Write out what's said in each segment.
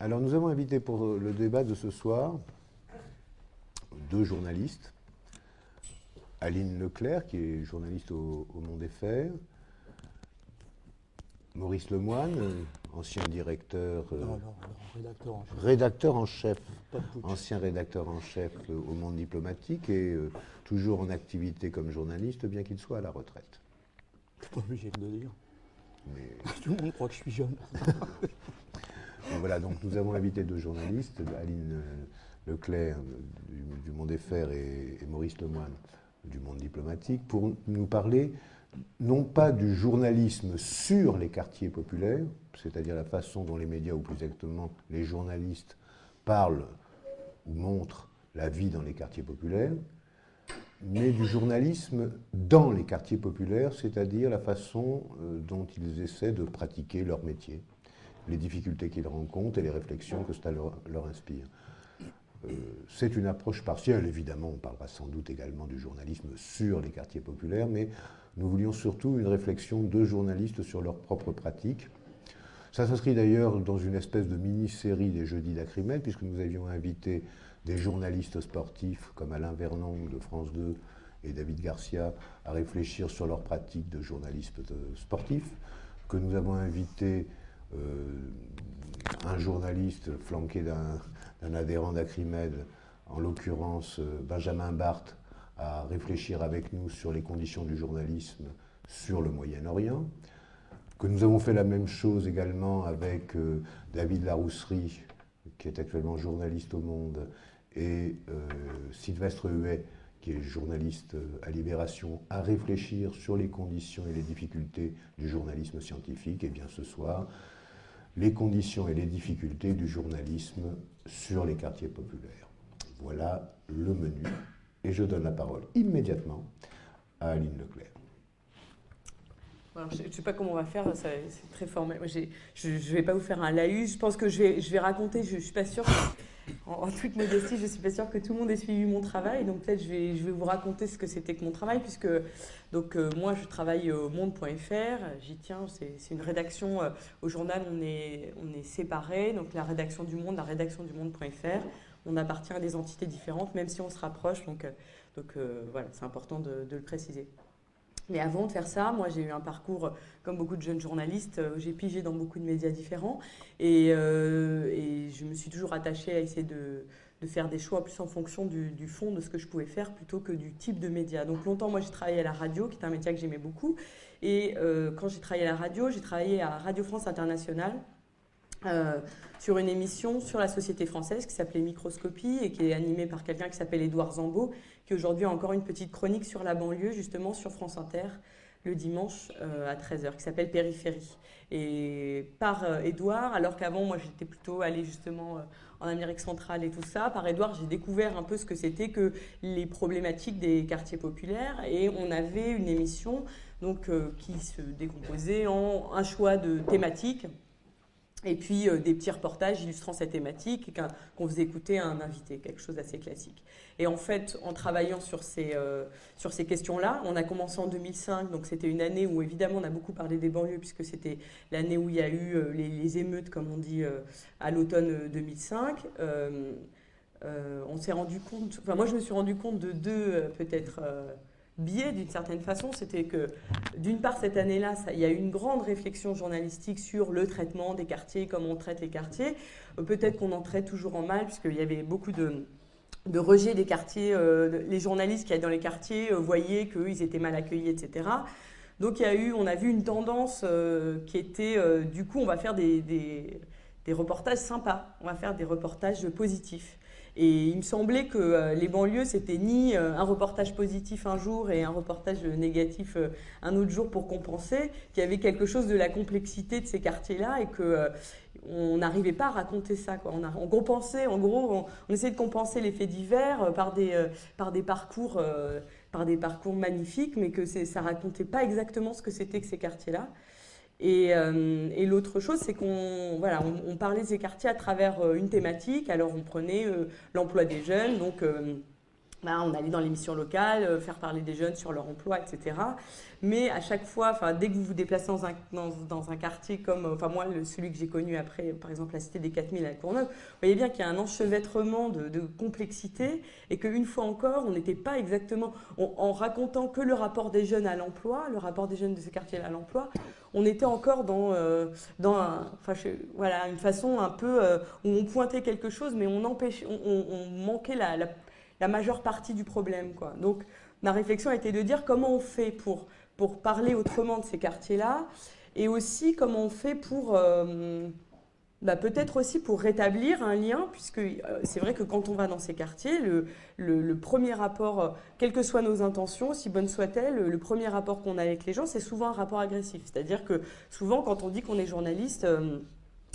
Alors nous avons invité pour le débat de ce soir deux journalistes. Aline Leclerc, qui est journaliste au, Monde des Fers. Maurice Lemoine, ancien directeur, euh, rédacteur, en chef, rédacteur en chef ancien rédacteur en chef au Monde diplomatique et euh, toujours en activité comme journaliste, bien qu'il soit à la retraite. Pas obligé de le dire. Tout le monde croit que je suis jeune. voilà, donc nous avons invité deux journalistes, Aline Leclerc du, Monde des Fers et, Maurice Lemoine du Monde diplomatique, pour nous parler non pas du journalisme sur les quartiers populaires, c'est-à-dire la façon dont les médias, ou plus exactement les journalistes, parlent ou montrent la vie dans les quartiers populaires, mais du journalisme dans les quartiers populaires, c'est-à-dire la façon euh, dont ils essaient de pratiquer leur métier, les difficultés qu'ils rencontrent et les réflexions que cela leur, inspire. Euh, c'est une approche partielle, évidemment, on parlera sans doute également du journalisme sur les quartiers populaires, mais nous voulions surtout une réflexion de journalistes sur leurs propres pratiques. Ça s'inscrit d'ailleurs dans une espèce de mini-série des Jeudis d'Acrimède, puisque nous avions invité des journalistes sportifs comme Alain Vernon de France 2 et David Garcia à réfléchir sur leurs pratiques de journalisme sportif, que nous avons invité euh, un journaliste flanqué d'un adhérent d'Acrimède, en l'occurrence euh, Benjamin Barthes, à réfléchir avec nous sur les conditions du journalisme sur le Moyen-Orient, que nous avons fait la même chose également avec euh, David Larousserie, qui est actuellement journaliste au Monde, et euh, Sylvestre Huet, qui est journaliste euh, à Libération, à réfléchir sur les conditions et les difficultés du journalisme scientifique. Et bien ce soir, les conditions et les difficultés du journalisme sur les quartiers populaires. Voilà le menu. Et je donne la parole immédiatement à Aline Leclerc. je ne sais pas comment on va faire, c'est très formel. Je ne vais pas vous faire un laïus, je pense que je vais, je vais raconter, je ne suis pas sûre, en, toute modestie, je ne suis pas sûre que tout le monde ait suivi mon travail, donc peut-être je vais, vous raconter ce que c'était que mon travail, puisque donc, euh, moi je travaille au monde.fr, j'y tiens, c'est une rédaction, euh, au journal on est, on est séparés, donc la rédaction du monde, la rédaction du monde.fr, on appartient à des entités différentes, même si on se rapproche. Donc, euh, donc voilà, c'est important de, le préciser. Mais avant de faire ça, moi j'ai eu un parcours, comme beaucoup de jeunes journalistes, euh, j'ai pigé dans beaucoup de médias différents et, je me suis toujours attachée à essayer de, faire des choix plus en fonction du, fond de ce que je pouvais faire plutôt que du type de média. Donc longtemps, moi j'ai travaillé à la radio, qui est un métier que j'aimais beaucoup. Et quand j'ai travaillé à la radio, j'ai travaillé à Radio France Internationale euh, sur une émission sur la société française qui s'appelait Microscopie et qui est animée par quelqu'un qui s'appelle Édouard Zambeau, qui aujourd'hui a encore une petite chronique sur la banlieue, justement sur France Inter, le dimanche euh, à 13h, qui s'appelle Périphérie. Et par euh, Édouard, alors qu'avant, moi j'étais plutôt allée justement en Amérique centrale et tout ça, par Édouard, j'ai découvert un peu ce que c'était que les problématiques des quartiers populaires. Et on avait une émission donc, qui se décomposait en un choix de thématiques et puis euh, des petits reportages illustrant cette thématique qu'on faisait écouter à un invité, quelque chose d'assez classique. Et en fait, en travaillant sur ces, euh, ces questions-là, on a commencé en 2005, donc c'était une année où évidemment on a beaucoup parlé des banlieues, puisque c'était l'année où il y a eu euh, les, émeutes, comme on dit, à l'automne 2005. on s'est rendu compte, enfin moi je me suis rendu compte de deux peut-être biais d'une certaine façon, c'était que d'une part cette année-là, il y a eu une grande réflexion journalistique sur le traitement des quartiers, comment on traite les quartiers. Euh, peut-être qu'on en traite toujours en mal, puisqu'il y avait beaucoup de, de rejet des quartiers. Euh, les journalistes qui allaient dans les quartiers euh, voyaient qu'ils étaient mal accueillis, etc. Donc il y a eu, on a vu une tendance qui était, du coup, on va faire des, des reportages sympas, on va faire des reportages positifs. Et il me semblait que euh, les banlieues, c'était ni euh, un reportage positif un jour et un reportage négatif euh, un autre jour pour compenser, qu'il y avait quelque chose de la complexité de ces quartiers-là et que on n'arrivait pas à raconter ça. Quoi. On, a, on, compensait, en gros, on, essayait de compenser les faits divers par des, par des parcours, par des parcours magnifiques, mais que ça racontait pas exactement ce que c'était que ces quartiers-là. Euh, et, l'autre chose, c'est qu'on voilà, on, parlait de ces quartiers à travers euh, une thématique. Alors on prenait euh, l'emploi des jeunes, donc bah, on allait dans l'émission locale, euh, faire parler des jeunes sur leur emploi, etc. Mais à chaque fois, dès que vous vous déplacez dans un, dans, un quartier comme, enfin moi, celui que j'ai connu après, par exemple la cité des 4000 à Courneuve, vous voyez bien qu'il y a un enchevêtrement de, complexité et qu'une fois encore, on n'était pas exactement, en racontant que le rapport des jeunes à l'emploi, le rapport des jeunes de ce quartier à l'emploi, on était encore dans, euh, dans voilà, une façon un peu euh, où on pointait quelque chose, mais on, empêchait, manquait la, la, majeure partie du problème. Quoi. Donc ma réflexion a été de dire comment on fait pour, pour parler autrement de ces quartiers-là, et aussi comment on fait pour... Euh, bah, peut-être aussi pour rétablir un lien, puisque euh, c'est vrai que quand on va dans ces quartiers, le, le, premier rapport, euh, quelles que soient nos intentions, si bonnes soient-elles, le premier rapport qu'on a avec les gens, c'est souvent un rapport agressif. C'est-à-dire que souvent, quand on dit qu'on est journaliste,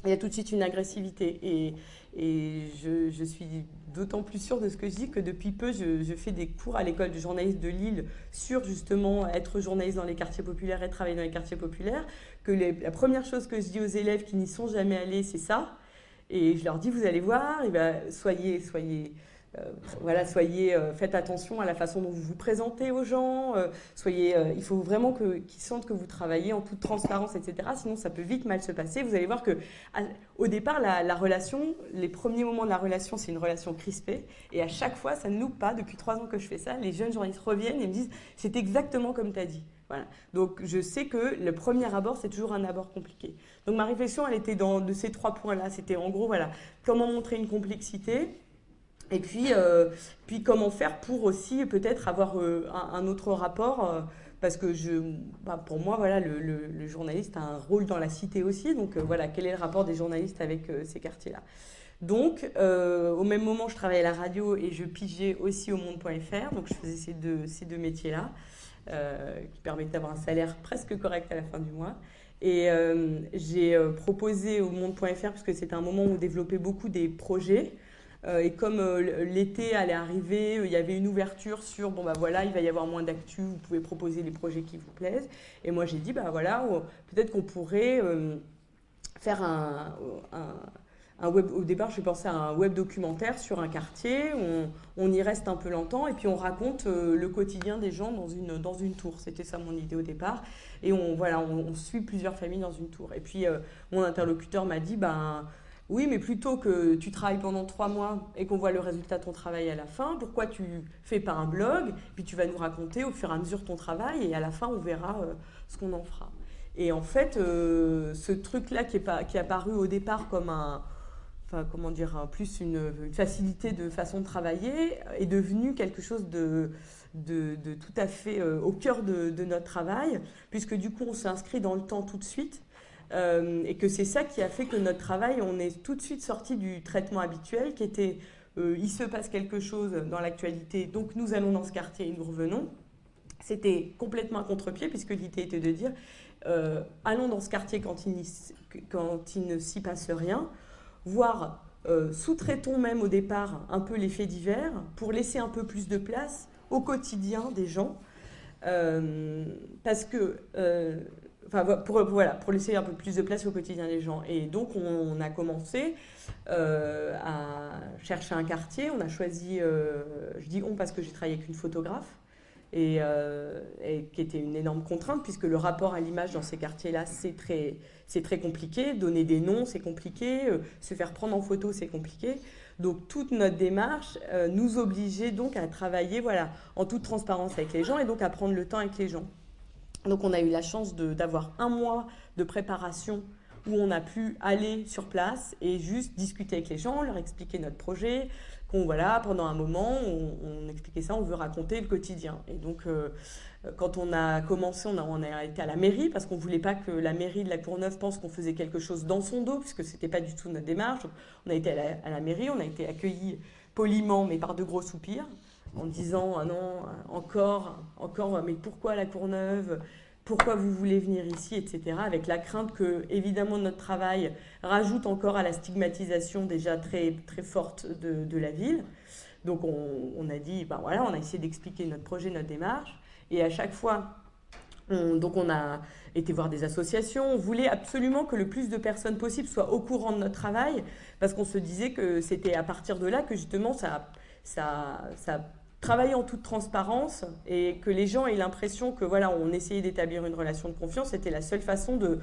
il y a tout de suite une agressivité. Et, je, suis d'autant plus sûre de ce que je dis que depuis peu, je, fais des cours à l'école de journalisme de Lille sur justement être journaliste dans les quartiers populaires et travailler dans les quartiers populaires que la première chose que je dis aux élèves qui n'y sont jamais allés, c'est ça. Et je leur dis, vous allez voir, et ben, soyez, soyez, voilà, soyez, euh, faites attention à la façon dont vous vous présentez aux gens. Euh, soyez, il faut vraiment qu'ils sentent que vous travaillez en toute transparence, etc. Sinon, ça peut vite mal se passer. Vous allez voir que, au départ, la, la, relation, les premiers moments de la relation, c'est une relation crispée. Et à chaque fois, ça ne loupe pas. Depuis trois ans que je fais ça, les jeunes journalistes reviennent et me disent, c'est exactement comme tu as dit. Donc je sais que le premier abord, c'est toujours un abord compliqué. Donc ma réflexion, elle était dans de ces trois points-là. C'était en gros, voilà, comment montrer une complexité, et puis, euh, puis comment faire pour aussi peut-être avoir euh, un, autre rapport. Euh, parce que je, bah, pour moi, voilà, le, journaliste a un rôle dans la cité aussi. Donc voilà, quel est le rapport des journalistes avec ces quartiers-là? Donc, au même moment, je travaillais à la radio et je pigeais aussi au monde.fr. Donc, je faisais ces deux, ces deux métiers-là. Qui permettait d'avoir un salaire presque correct à la fin du mois. Et j'ai proposé au monde.fr, parce que c'était un moment où on développait beaucoup des projets. Et comme l'été allait arriver, il y avait une ouverture sur bon bah voilà, il va y avoir moins d'actu, vous pouvez proposer les projets qui vous plaisent. Et moi j'ai dit bah voilà, peut-être qu'on pourrait faire un, web, au départ, je pensais à un web documentaire sur un quartier. On, on y reste un peu longtemps et puis on raconte euh, le quotidien des gens dans une, dans une tour. C'était ça mon idée au départ. Et on, voilà, on, suit plusieurs familles dans une tour. Et puis euh, mon interlocuteur m'a dit ben, oui, mais plutôt que tu travailles pendant trois mois et qu'on voit le résultat de ton travail à la fin, pourquoi tu fais pas un blog Puis tu vas nous raconter au fur et à mesure ton travail et à la fin, on verra euh, ce qu'on en fera. Et en fait, ce truc-là qui est, apparu au départ comme un comment dire, plus une, facilité de façon de travailler, est devenu quelque chose de, de, tout à fait euh, au cœur de, notre travail, puisque du coup, on s'inscrit dans le temps tout de suite. Euh, et que c'est ça qui a fait que notre travail, on est tout de suite sorti du traitement habituel qui était euh, il se passe quelque chose dans l'actualité, donc nous allons dans ce quartier et nous revenons. C'était complètement à contre-pied, puisque l'idée était de dire allons dans ce quartier quand il, quand il ne s'y passe rien, voire euh, sous-traitons même au départ un peu les faits divers pour laisser un peu plus de place au quotidien des gens. Euh, parce que, euh, pour, voilà, pour laisser un peu plus de place au quotidien des gens. Et donc, on, a commencé à chercher un quartier. On a choisi, je dis on parce que j'ai travaillé avec une photographe. Et, et, qui était une énorme contrainte puisque le rapport à l'image dans ces quartiers-là, c'est très, très compliqué. Donner des noms, c'est compliqué. Euh, se faire prendre en photo, c'est compliqué. Donc toute notre démarche euh, nous obligeait donc à travailler voilà, en toute transparence avec les gens et donc à prendre le temps avec les gens. Donc on a eu la chance d'avoir un mois de préparation où on a pu aller sur place et juste discuter avec les gens, leur expliquer notre projet, qu'on voilà, pendant un moment, on, expliquait ça, on veut raconter le quotidien. Et donc, euh, quand on a commencé, on a, été à la mairie parce qu'on ne voulait pas que la mairie de la Courneuve pense qu'on faisait quelque chose dans son dos, puisque ce n'était pas du tout notre démarche. On a été à la, mairie, on a été accueillis poliment, mais par de gros soupirs, en disant ah non, encore, encore, mais pourquoi la Courneuve? Pourquoi vous voulez venir ici, etc., avec la crainte que, évidemment, notre travail rajoute encore à la stigmatisation déjà très, très forte de, la ville. Donc, on, a dit, ben voilà, on a essayé d'expliquer notre projet, notre démarche. Et à chaque fois, on, donc on a été voir des associations, on voulait absolument que le plus de personnes possible soient au courant de notre travail, parce qu'on se disait que c'était à partir de là que justement ça, ça, ça travailler en toute transparence et que les gens aient l'impression que voilà, on essayait d'établir une relation de confiance, c'était la seule façon de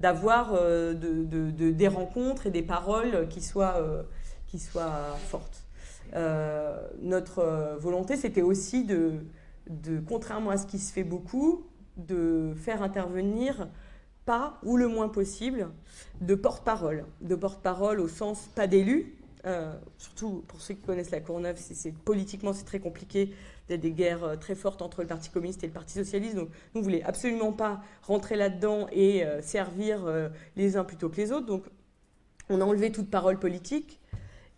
d'avoir de, de, des rencontres et des paroles qui soient, qui soient fortes. notre volonté, c'était aussi de, de, contrairement à ce qui se fait beaucoup, de faire intervenir pas, ou le moins possible, de porte-parole. De porte-parole au sens pas d'élu, euh, surtout pour ceux qui connaissent la Courneuve, c'est, politiquement c'est très compliqué. Il y a des guerres euh, très fortes entre le Parti communiste et le Parti socialiste. Donc nous, ne voulons absolument pas rentrer là-dedans et euh, servir les uns plutôt que les autres. Donc on a enlevé toute parole politique.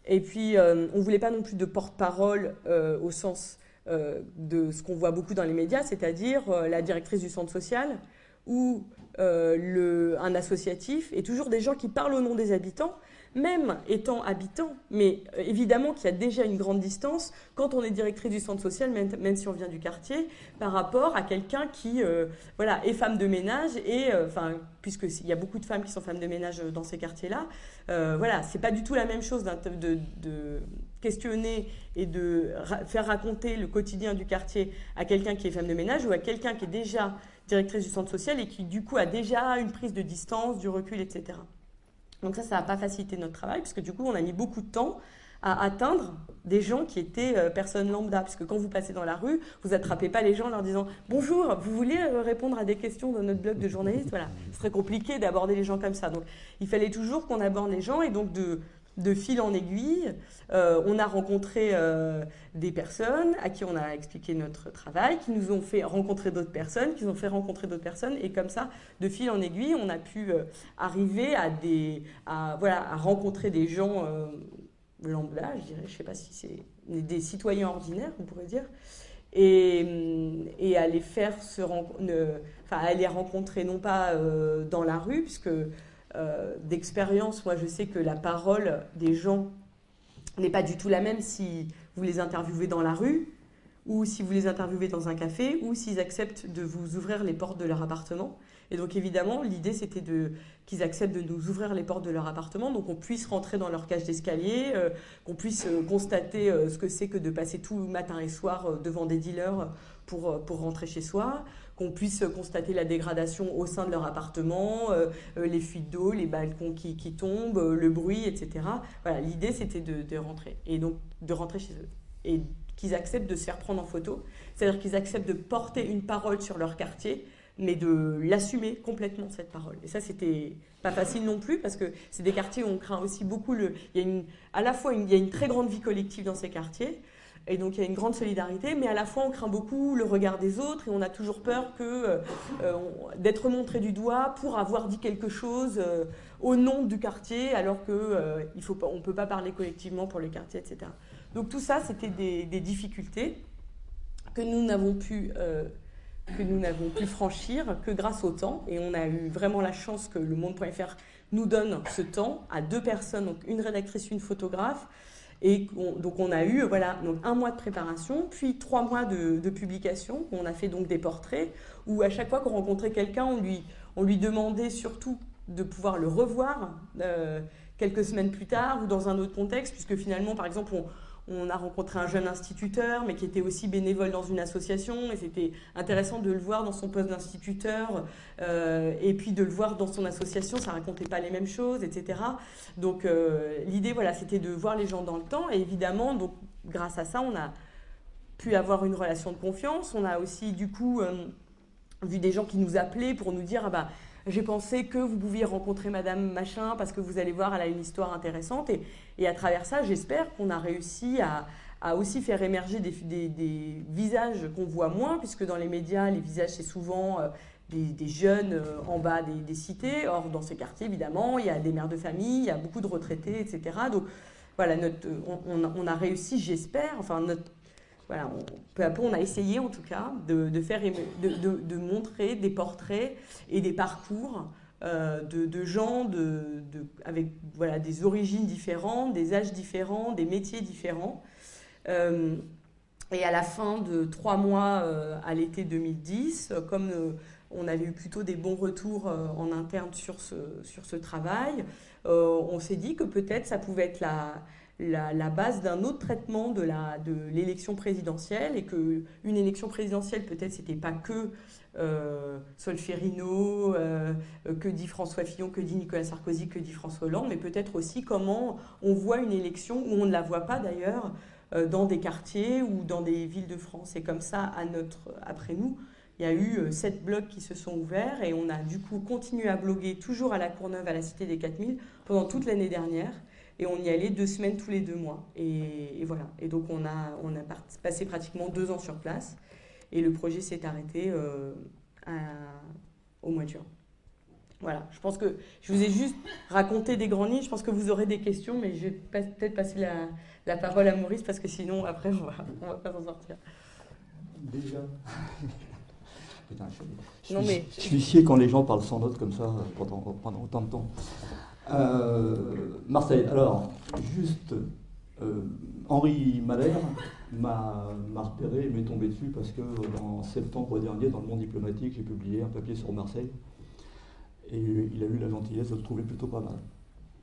Et puis on ne voulait pas non plus de porte-parole au sens de ce qu'on voit beaucoup dans les médias, c'est-à-dire la directrice du centre social ou un associatif, et toujours des gens qui parlent au nom des habitants même étant habitant, mais euh, évidemment qu'il y a déjà une grande distance quand on est directrice du centre social, même, si on vient du quartier, par rapport à quelqu'un qui euh, voilà, est femme de ménage, et euh, puisqu'il y a beaucoup de femmes qui sont femmes de ménage dans ces quartiers-là, voilà, c'est pas du tout la même chose de questionner et de faire raconter le quotidien du quartier à quelqu'un qui est femme de ménage ou à quelqu'un qui est déjà directrice du centre social et qui du coup a déjà une prise de distance, du recul, etc. Donc ça, ça n'a pas facilité notre travail, puisque du coup, on a mis beaucoup de temps à atteindre des gens qui étaient euh, personnes lambda. Puisque quand vous passez dans la rue, vous attrapez pas les gens en leur disant Bonjour, vous voulez euh, répondre à des questions dans notre blog de journaliste? Voilà, c'est très compliqué d'aborder les gens comme ça. Donc il fallait toujours qu'on aborde les gens et donc de, de fil en aiguille, euh, on a rencontré euh, des personnes à qui on a expliqué notre travail, qui nous ont fait rencontrer d'autres personnes, qui nous ont fait rencontrer d'autres personnes, et comme ça, de fil en aiguille, on a pu euh, arriver à, des, voilà, rencontrer des gens lambda, je dirais, je ne sais pas si c'est des citoyens ordinaires, on pourrait dire, et, et à enfin, à rencontrer non pas dans la rue, puisque euh, d'expérience, moi je sais que la parole des gens n'est pas du tout la même si vous les interviewez dans la rue ou si vous les interviewez dans un café ou s'ils acceptent de vous ouvrir les portes de leur appartement. Et donc évidemment, l'idée c'était de qu'ils acceptent de nous ouvrir les portes de leur appartement, donc qu'on puisse rentrer dans leur cage d'escalier, euh, qu'on puisse euh, constater ce que c'est que de passer tout matin et soir devant des dealers pour, pour rentrer chez soi, qu'on puisse constater la dégradation au sein de leur appartement, euh, euh, les fuites d'eau, les balcons qui, tombent, euh, le bruit, etc. Voilà, l'idée c'était de, rentrer et donc de rentrer chez eux et qu'ils acceptent de se faire prendre en photo, c'est-à-dire qu'ils acceptent de porter une parole sur leur quartier, mais de l'assumer complètement cette parole. Et ça c'était pas facile non plus parce que c'est des quartiers où on craint aussi beaucoup le. Il y a une, à la fois il y a une très grande vie collective dans ces quartiers. Et donc il y a une grande solidarité, mais à la fois on craint beaucoup le regard des autres et on a toujours peur euh, euh, d'être montré du doigt pour avoir dit quelque chose euh, au nom du quartier, alors que il faut on ne peut pas parler collectivement pour le quartier, etc. Donc tout ça, c'était des, difficultés que nous n'avons pu pu franchir que grâce au temps. Et on a eu vraiment la chance que le monde.fr nous donne ce temps à deux personnes, donc une rédactrice, une photographe, et donc on a eu voilà, donc un mois de préparation, puis trois mois de, publication. On a fait donc des portraits où à chaque fois qu'on rencontrait quelqu'un, on lui, on lui demandait surtout de pouvoir le revoir euh, quelques semaines plus tard ou dans un autre contexte, puisque finalement, par exemple, on, on a rencontré un jeune instituteur, mais qui était aussi bénévole dans une association, et c'était intéressant de le voir dans son poste d'instituteur, euh, et puis de le voir dans son association, ça racontait pas les mêmes choses, etc. Donc euh, l'idée, voilà, c'était de voir les gens dans le temps, et évidemment, donc grâce à ça, on a pu avoir une relation de confiance. On a aussi, du coup, euh, vu des gens qui nous appelaient pour nous dire, ah bah, j'ai pensé que vous pouviez rencontrer Madame Machin parce que vous allez voir, elle a une histoire intéressante. Et, à travers ça, j'espère qu'on a réussi à, aussi faire émerger des, visages qu'on voit moins, puisque dans les médias, les visages, c'est souvent euh, des, jeunes euh, en bas des, cités. Or, dans ces quartiers, évidemment, il y a des mères de famille, il y a beaucoup de retraités, etc. Donc, voilà, on, on a réussi, j'espère, enfin, notre peu à peu, on a essayé en tout cas de, faire, de, montrer des portraits et des parcours euh, de, gens avec des origines différentes, des âges différents, des métiers différents. Euh, et à la fin de trois mois euh, à l'été 2010, comme on avait eu plutôt des bons retours en interne sur ce, sur ce travail. on s'est dit que peut-être ça pouvait être la, la, base d'un autre traitement de l'élection présidentielle et qu'une élection présidentielle, peut-être, c'était pas que euh, Solferino, euh, que dit François Fillon, que dit Nicolas Sarkozy, que dit François Hollande, mais peut-être aussi comment on voit une élection, où on ne la voit pas d'ailleurs, euh, dans des quartiers ou dans des villes de France. Et comme ça, à notre, après nous, il y a eu sept blogs qui se sont ouverts et on a du coup continué à bloguer toujours à la Courneuve, à la Cité des 4000, pendant toute l'année dernière. Et on y allait deux semaines tous les deux mois. Et, voilà. Et donc on a, on a passé pratiquement deux ans sur place. Et le projet s'est arrêté euh, au mois de juin. Voilà, je pense que je vous ai juste raconté des grandes lignes. Je pense que vous aurez des questions, mais je vais peut-être passer la, la, parole à Maurice parce que sinon, après, on va, on va pas s'en sortir. Déjà. Putain, je, non, mais... je suis chier quand les gens parlent sans notes comme ça pendant, pendant autant de temps. Euh, Marseille, alors, juste, euh, Henri Malher m'a repéré et m'est tombé dessus parce que en septembre dernier, dans le monde diplomatique, j'ai publié un papier sur Marseille. Et il a eu la gentillesse de le trouver plutôt pas mal.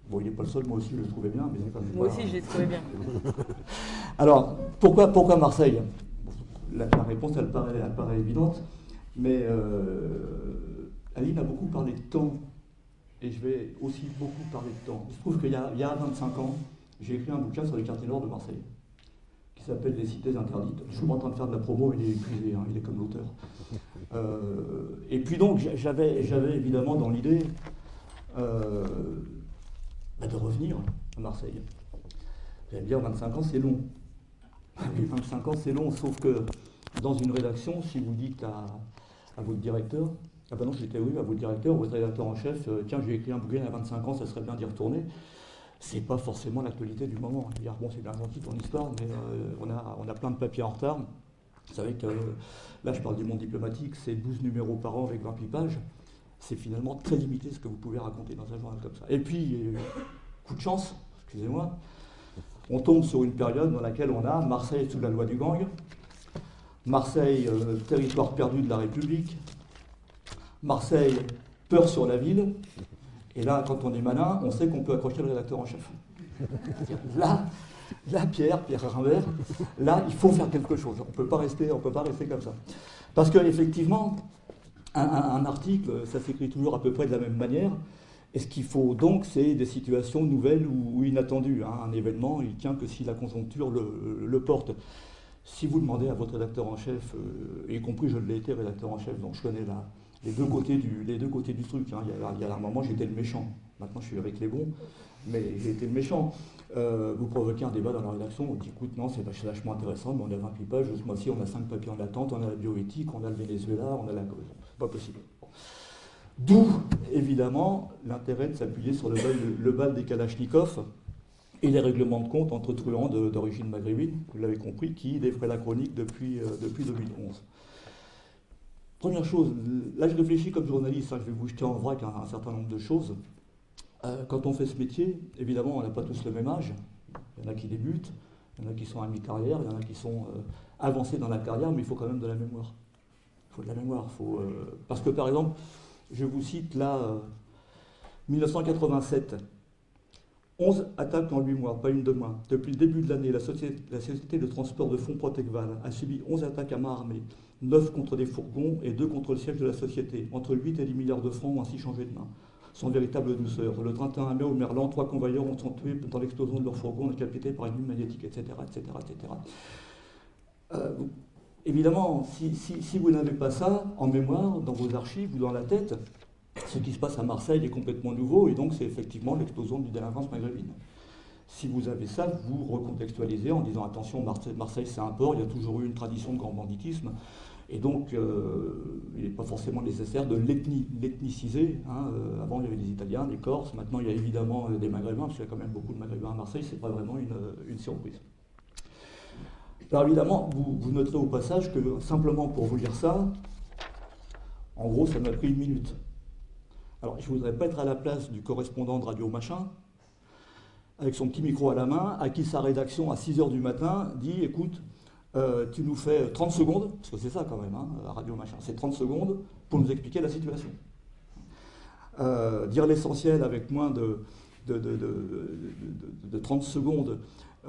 Bon, il n'est pas le seul, moi aussi je le trouvais bien, mais quand même Moi aussi je l'ai trouvé bien. Alors, pourquoi, pourquoi Marseille? La, réponse, elle paraît, elle paraît évidente, mais euh, Aline a beaucoup parlé de temps et je vais aussi beaucoup parler de temps. Il se trouve qu'il y, a 25 ans, j'ai écrit un bouquin sur les quartiers nord de Marseille, qui s'appelle Les cités interdites. Je suis en train de faire de la promo, il est épuisé, hein, il est comme l'auteur. Euh, et puis donc, j'avais évidemment dans l'idée euh, bah, de revenir à Marseille. Vous allez me dire, 25 ans, c'est long. 25 ans, c'est long, sauf que dans une rédaction, si vous dites à votre directeur, ah ben non, j'étais oui, à votre directeur, votre rédacteur en chef, euh, tiens, j'ai écrit un bouquin il y a 25 ans, ça serait bien d'y retourner. C'est pas forcément l'actualité du moment. Dire, bon, c'est bien gentil ton histoire, mais euh, on, a, on a plein de papiers en retard. Vous savez que là, je parle du monde diplomatique, c'est 12 numéros par an avec 28 pages. C'est finalement très limité ce que vous pouvez raconter dans un journal comme ça. Et puis, euh, coup de chance, excusez-moi, on tombe sur une période dans laquelle on a Marseille sous la loi du gang, Marseille, territoire perdu de la République, Marseille, peur sur la ville. Et là, quand on est malin, on sait qu'on peut accrocher le rédacteur en chef. Là, là, Pierre, Pierre Rimbert, là, il faut faire quelque chose. On ne peut pas rester, on peut pas rester comme ça. Parce qu'effectivement, un, un, article, ça s'écrit toujours à peu près de la même manière. Et ce qu'il faut donc, c'est des situations nouvelles ou, inattendues. Hein. Un événement, il tient que si la conjoncture le, porte. Si vous demandez à votre rédacteur en chef, euh, y compris je l'ai été rédacteur en chef, donc je connais la, les deux côtés du, truc. Hein. Il, y a, un moment, j'étais le méchant. Maintenant, je suis avec les bons, mais j'ai été le méchant. Euh, vous provoquez un débat dans la rédaction, on dit écoute, non, c'est vachement intéressant, mais on a 28 pages, ce mois-ci, on a 5 papiers en attente, on a la bioéthique, on a le Venezuela, on a la pas possible. D'où, évidemment, l'intérêt de s'appuyer sur le bal, des Kalachnikov et les règlements de compte entre truands d'origine maghrébine, vous l'avez compris, qui défraient la chronique depuis, euh, depuis 2011. Première chose, là je réfléchis comme journaliste, hein, je vais vous jeter en vrac un, certain nombre de choses. Euh, quand on fait ce métier, évidemment, on n'a pas tous le même âge. Il y en a qui débutent, il y en a qui sont à mi-carrière, il y en a qui sont euh, avancés dans la carrière, mais il faut quand même de la mémoire. Il faut de la mémoire. Faut, euh, parce que par exemple, je vous cite là, 1987, 11 attaques en 8 mois, pas une de moins. Depuis le début de l'année, la société, la société, de transport de fonds Protecval a subi 11 attaques à main armée, 9 contre des fourgons et 2 contre le siège de la société. Entre 8 et 10 milliards de francs ont ainsi changé de main. Sans véritable douceur. Le 31 mai au Merlan, trois convoyeurs ont été tués dans l'explosion de leur fourgon, décapités par une lune magnétique, etc. etc., etc. évidemment, si, si vous n'avez pas ça en mémoire, dans vos archives ou dans la tête, ce qui se passe à Marseille est complètement nouveau, et donc c'est effectivement l'explosion du délinquance maghrébine. Si vous avez ça, vous recontextualisez en disant attention, Marseille, c'est un port, il y a toujours eu une tradition de grand banditisme, et donc euh, il n'est pas forcément nécessaire de l'ethniciser. Hein. Euh, avant il y avait des Italiens, des Corses, maintenant il y a évidemment euh, des Maghrébins, parce qu'il y a quand même beaucoup de Maghrébins à Marseille, c'est pas vraiment une, surprise. Alors évidemment, vous, vous noterez au passage que simplement pour vous lire ça, en gros ça m'a pris une minute. Alors, je ne voudrais pas être à la place du correspondant de Radio Machin, avec son petit micro à la main, à qui sa rédaction, à 6 h du matin, dit Écoute, euh, tu nous fais 30 secondes, parce que c'est ça quand même, hein, la radio machin, c'est 30 secondes pour nous expliquer la situation. Euh, dire l'essentiel avec moins de, de, 30 secondes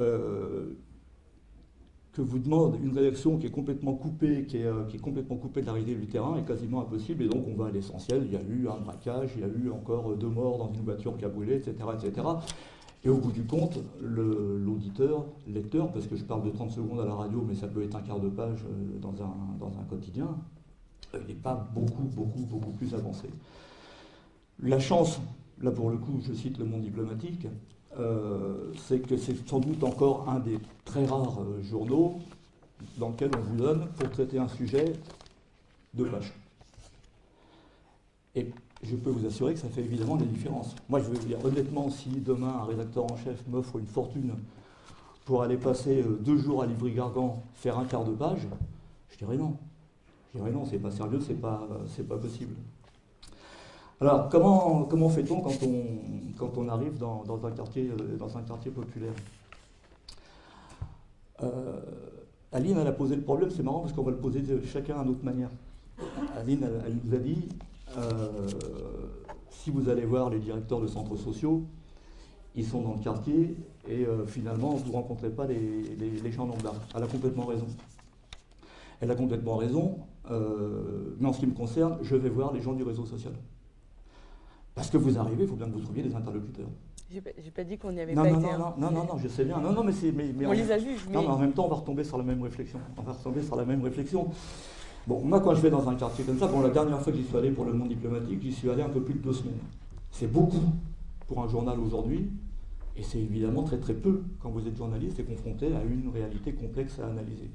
euh, que vous demande une rédaction qui est complètement coupée, qui est, qui est, complètement coupée de la réalité du terrain est quasiment impossible. Et donc on va à l'essentiel. Il y a eu un braquage, il y a eu encore deux morts dans une voiture qui a brûlé, etc., etc. Et au bout du compte, l'auditeur, lecteur, parce que je parle de 30 secondes à la radio, mais ça peut être un quart de page euh, dans un, dans un quotidien, il n'est pas beaucoup, beaucoup, beaucoup plus avancé. La chance, là pour le coup, je cite le monde diplomatique, euh, c'est que c'est sans doute encore un des très rares euh, journaux dans lequel on vous donne, pour traiter un sujet, deux pages. Je peux vous assurer que ça fait évidemment des différences. Moi, je veux dire, honnêtement, si demain un rédacteur en chef m'offre une fortune pour aller passer euh, deux jours à Livry-Gargan, faire un quart de page, je dirais non. Je dirais non, c'est pas sérieux, c'est pas, pas possible. Alors, comment, comment fait-on quand on, quand on arrive dans, un, quartier, euh, dans un quartier populaire? Euh, Aline, elle a posé le problème, c'est marrant parce qu'on va le poser chacun à notre manière. Aline, elle nous a dit, si vous allez voir les directeurs de centres sociaux, ils sont dans le quartier et euh, finalement vous ne rencontrez pas les, gens lambda. Elle a complètement raison. Elle a complètement raison, euh, mais en ce qui me concerne, je vais voir les gens du réseau social. Parce que vous arrivez, il faut bien que vous trouviez des interlocuteurs. J'ai pas, pas dit qu'on n'y avait non, pas non, été. Non, non, non, non, non, je sais bien. Non, non, mais c'est. Mais, on les a vus. Non, mais en même temps, on va retomber sur la même réflexion. On va retomber sur la même réflexion. Bon, moi, quand je vais dans un quartier comme ça, bon, la dernière fois que j'y suis allé pour le monde diplomatique, j'y suis allé un peu plus de deux semaines. C'est beaucoup pour un journal aujourd'hui, et c'est évidemment très très peu quand vous êtes journaliste et confronté à une réalité complexe à analyser.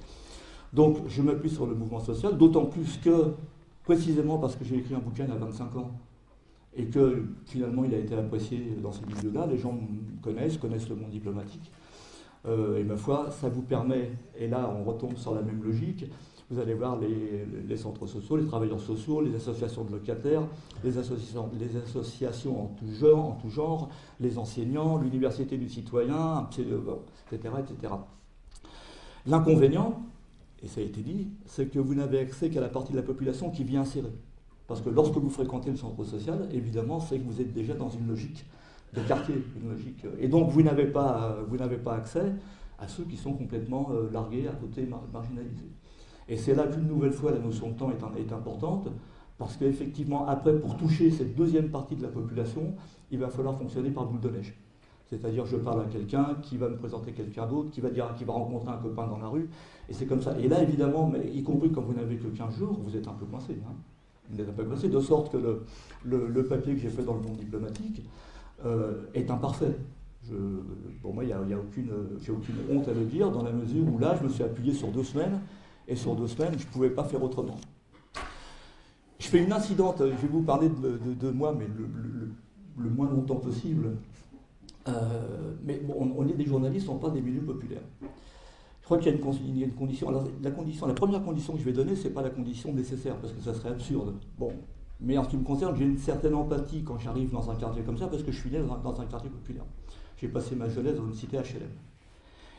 Donc, je m'appuie sur le mouvement social, d'autant plus que, précisément parce que j'ai écrit un bouquin à 25 ans, et que finalement il a été apprécié dans ces milieux-là, les gens connaissent, connaissent le monde diplomatique. Euh, et ma foi, ça vous permet, et là on retombe sur la même logique, vous allez voir les, centres sociaux, les travailleurs sociaux, les associations de locataires, les associations, les associations en tout genre, en tout genre les enseignants, l'université du citoyen, etc. etc. L'inconvénient, et ça a été dit, c'est que vous n'avez accès qu'à la partie de la population qui vient insérer. Parce que lorsque vous fréquentez le centre social, évidemment, c'est que vous êtes déjà dans une logique de quartier, une logique. Et donc vous n'avez pas, pas accès à ceux qui sont complètement euh, largués, à côté, marginalisés. Et c'est là qu'une nouvelle fois la notion de temps est, importante, parce qu'effectivement, après, pour toucher cette deuxième partie de la population, il va falloir fonctionner par boule de neige. C'est-à-dire, je parle à quelqu'un qui va me présenter quelqu'un d'autre, qui va dire, qui va rencontrer un copain dans la rue, et c'est comme ça. Et là, évidemment, y compris quand vous n'avez que 15 jours, vous êtes un peu coincé. Hein. Vous êtes un peu coincé, de sorte que le, papier que j'ai fait dans le monde diplomatique euh, est imparfait. Pour moi, il n'y a, aucune honte à le dire, dans la mesure où là, je me suis appuyé sur deux semaines et sur deux semaines, je ne pouvais pas faire autrement. Je fais une incidente, je vais vous parler de, moi, mais le, moins longtemps possible. Euh, mais bon, on, est des journalistes, on parle des milieux populaires. Je crois qu'il y a une, condition. la, première condition que je vais donner, ce n'est pas la condition nécessaire, parce que ça serait absurde. Bon. Mais en ce qui me concerne, j'ai une certaine empathie quand j'arrive dans un quartier comme ça, parce que je suis né dans un quartier populaire. J'ai passé ma jeunesse dans une cité HLM.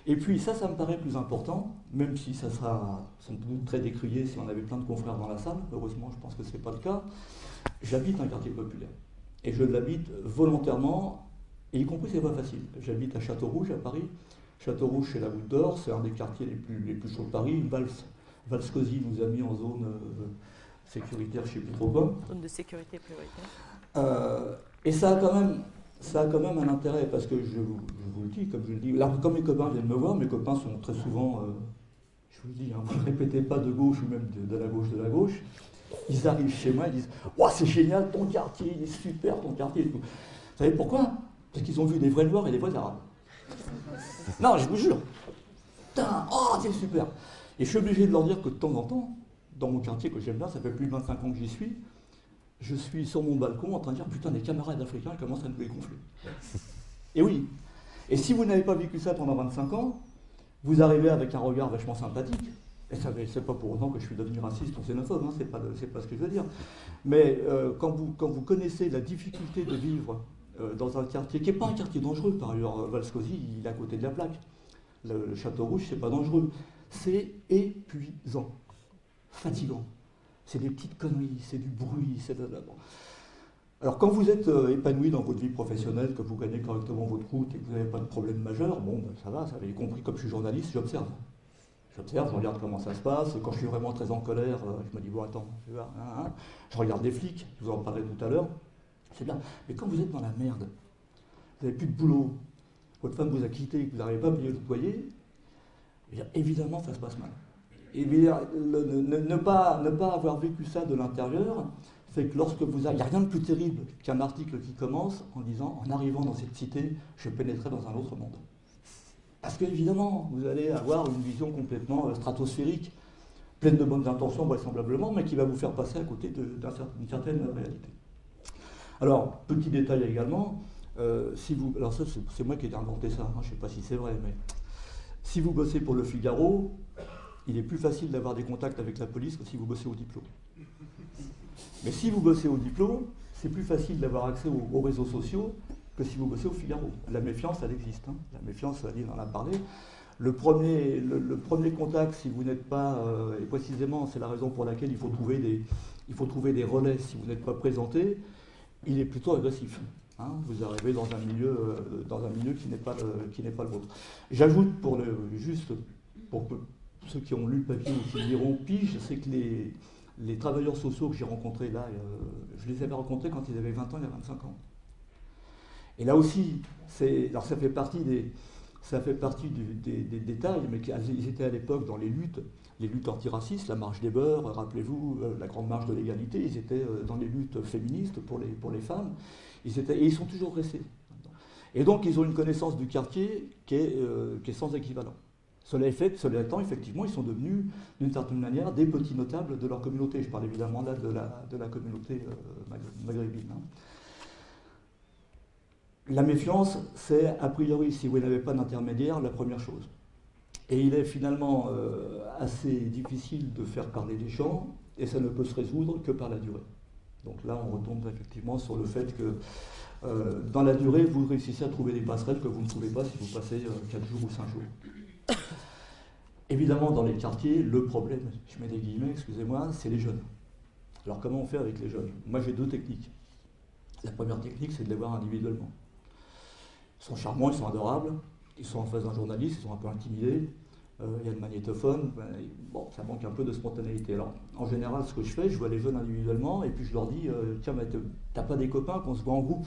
Et puis ça, ça me paraît plus important, même si ça sera sans doute très décrié si on avait plein de confrères dans la salle. Heureusement, je pense que ce n'est pas le cas. J'habite un quartier populaire. Et je l'habite volontairement, et y compris c'est pas facile. J'habite à Château-Rouge, à Paris. Château-Rouge, c'est la Goutte d'Or, c'est un des quartiers les plus, les plus chauds de Paris. Vals, Valscosi nous a mis en zone euh, sécuritaire, je ne sais plus trop quoi. Zone de sécurité prioritaire. Euh, et ça a quand même ça a quand même un intérêt parce que je vous, le dis, comme je le dis, là, comme mes copains viennent me voir, mes copains sont très souvent, euh, je vous le dis, hein, vous ne répétez pas de gauche ou même de, la gauche de la gauche, ils arrivent chez moi, ils disent Waouh, c'est génial, ton quartier, il est super, ton quartier. Vous savez pourquoi? Parce qu'ils ont vu des vrais noirs et des vrais arabes. non, je vous jure. Putain, oh, c'est super. Et je suis obligé de leur dire que de temps en temps, dans mon quartier que j'aime bien, ça fait plus de 25 ans que j'y suis, je suis sur mon balcon en train de dire putain, des camarades africains commencent à nous dégonfler. Et oui. Et si vous n'avez pas vécu ça pendant 25 ans, vous arrivez avec un regard vachement sympathique. Et ça c'est pas pour autant que je suis devenu raciste ou xénophobe, hein, c'est pas, ce que je veux dire. Mais euh, quand, vous, connaissez la difficulté de vivre euh, dans un quartier qui n'est pas un quartier dangereux, par ailleurs, Valscosi, il est à côté de la plaque. Le, Château Rouge, c'est pas dangereux. c'est épuisant, fatigant. C'est des petites conneries, c'est du bruit, c'est de... Alors quand vous êtes euh, épanoui dans votre vie professionnelle, que vous gagnez correctement votre route et que vous n'avez pas de problème majeur, bon, ben, ça va, ça avait compris, comme je suis journaliste, j'observe. J'observe, je regarde comment ça se passe, et quand je suis vraiment très en colère, euh, je me dis, bon attends, hein, hein. je regarde des flics, je vous en parlerai tout à l'heure, c'est bien. Mais quand vous êtes dans la merde, vous n'avez plus de boulot, votre femme vous a quitté, que vous n'arrivez pas à payer le loyer, eh évidemment ça se passe mal. Et ne, pas, ne pas avoir vécu ça de l'intérieur, fait que lorsque vous... Il n'y a rien de plus terrible qu'un article qui commence en disant « En arrivant dans cette cité, je pénétrerai dans un autre monde ». Parce qu'évidemment, vous allez avoir une vision complètement euh, stratosphérique, pleine de bonnes intentions vraisemblablement, mais qui va vous faire passer à côté d'une certaine réalité. Alors, petit détail également, euh, si vous, alors ça c'est moi qui ai inventé ça, hein, je ne sais pas si c'est vrai, mais si vous bossez pour le Figaro, il est plus facile d'avoir des contacts avec la police que si vous bossez au diplôme. Mais si vous bossez au diplôme, c'est plus facile d'avoir accès aux, réseaux sociaux que si vous bossez au Figaro. La méfiance, elle existe. Hein. La méfiance, Aline en a parlé. Le premier, le, premier contact, si vous n'êtes pas, euh, et précisément c'est la raison pour laquelle il faut trouver des, relais si vous n'êtes pas présenté, il est plutôt agressif. Hein. vous arrivez dans un milieu, euh, qui n'est pas, le vôtre. J'ajoute pour le, juste pour ceux qui ont lu le papier ou qui liront pige, c'est que les, les travailleurs sociaux que j'ai rencontrés là, euh, je les avais rencontrés quand ils avaient 20 ans, il y a 25 ans. Et là aussi, alors ça fait partie des, ça fait partie des, détails, mais ils étaient à l'époque dans les luttes, les luttes antiracistes, la marche des beurs, rappelez-vous, euh, la grande marche de l'égalité, ils étaient euh, dans les luttes féministes pour les, pour les femmes, ils étaient, et ils sont toujours restés. Et donc ils ont une connaissance du quartier qui est, qui est sans équivalent. Cela, fait, cela étant, effectivement, ils sont devenus, d'une certaine manière, des petits notables de leur communauté. Je parle évidemment là de la, de la communauté euh, maghrébine. Hein. La méfiance, c'est, a priori, si vous n'avez pas d'intermédiaire, la première chose. Et il est finalement euh, assez difficile de faire parler les gens, et ça ne peut se résoudre que par la durée. Donc là, on retombe effectivement sur le fait que euh, dans la durée, vous réussissez à trouver des passerelles que vous ne trouvez pas si vous passez 4 jours ou 5 jours. Évidemment, dans les quartiers, le problème, je mets des guillemets, excusez-moi, c'est les jeunes. Alors comment on fait avec les jeunes? Moi j'ai deux techniques. La première technique, c'est de les voir individuellement. Ils sont charmants, ils sont adorables, ils sont en face d'un journaliste, ils sont un peu intimidés, euh, il y a le magnétophone, ben, bon, ça manque un peu de spontanéité. Alors, en général, ce que je fais, je vois les jeunes individuellement et puis je leur dis euh, Tiens, mais t'as pas des copains qu'on se voit en groupe?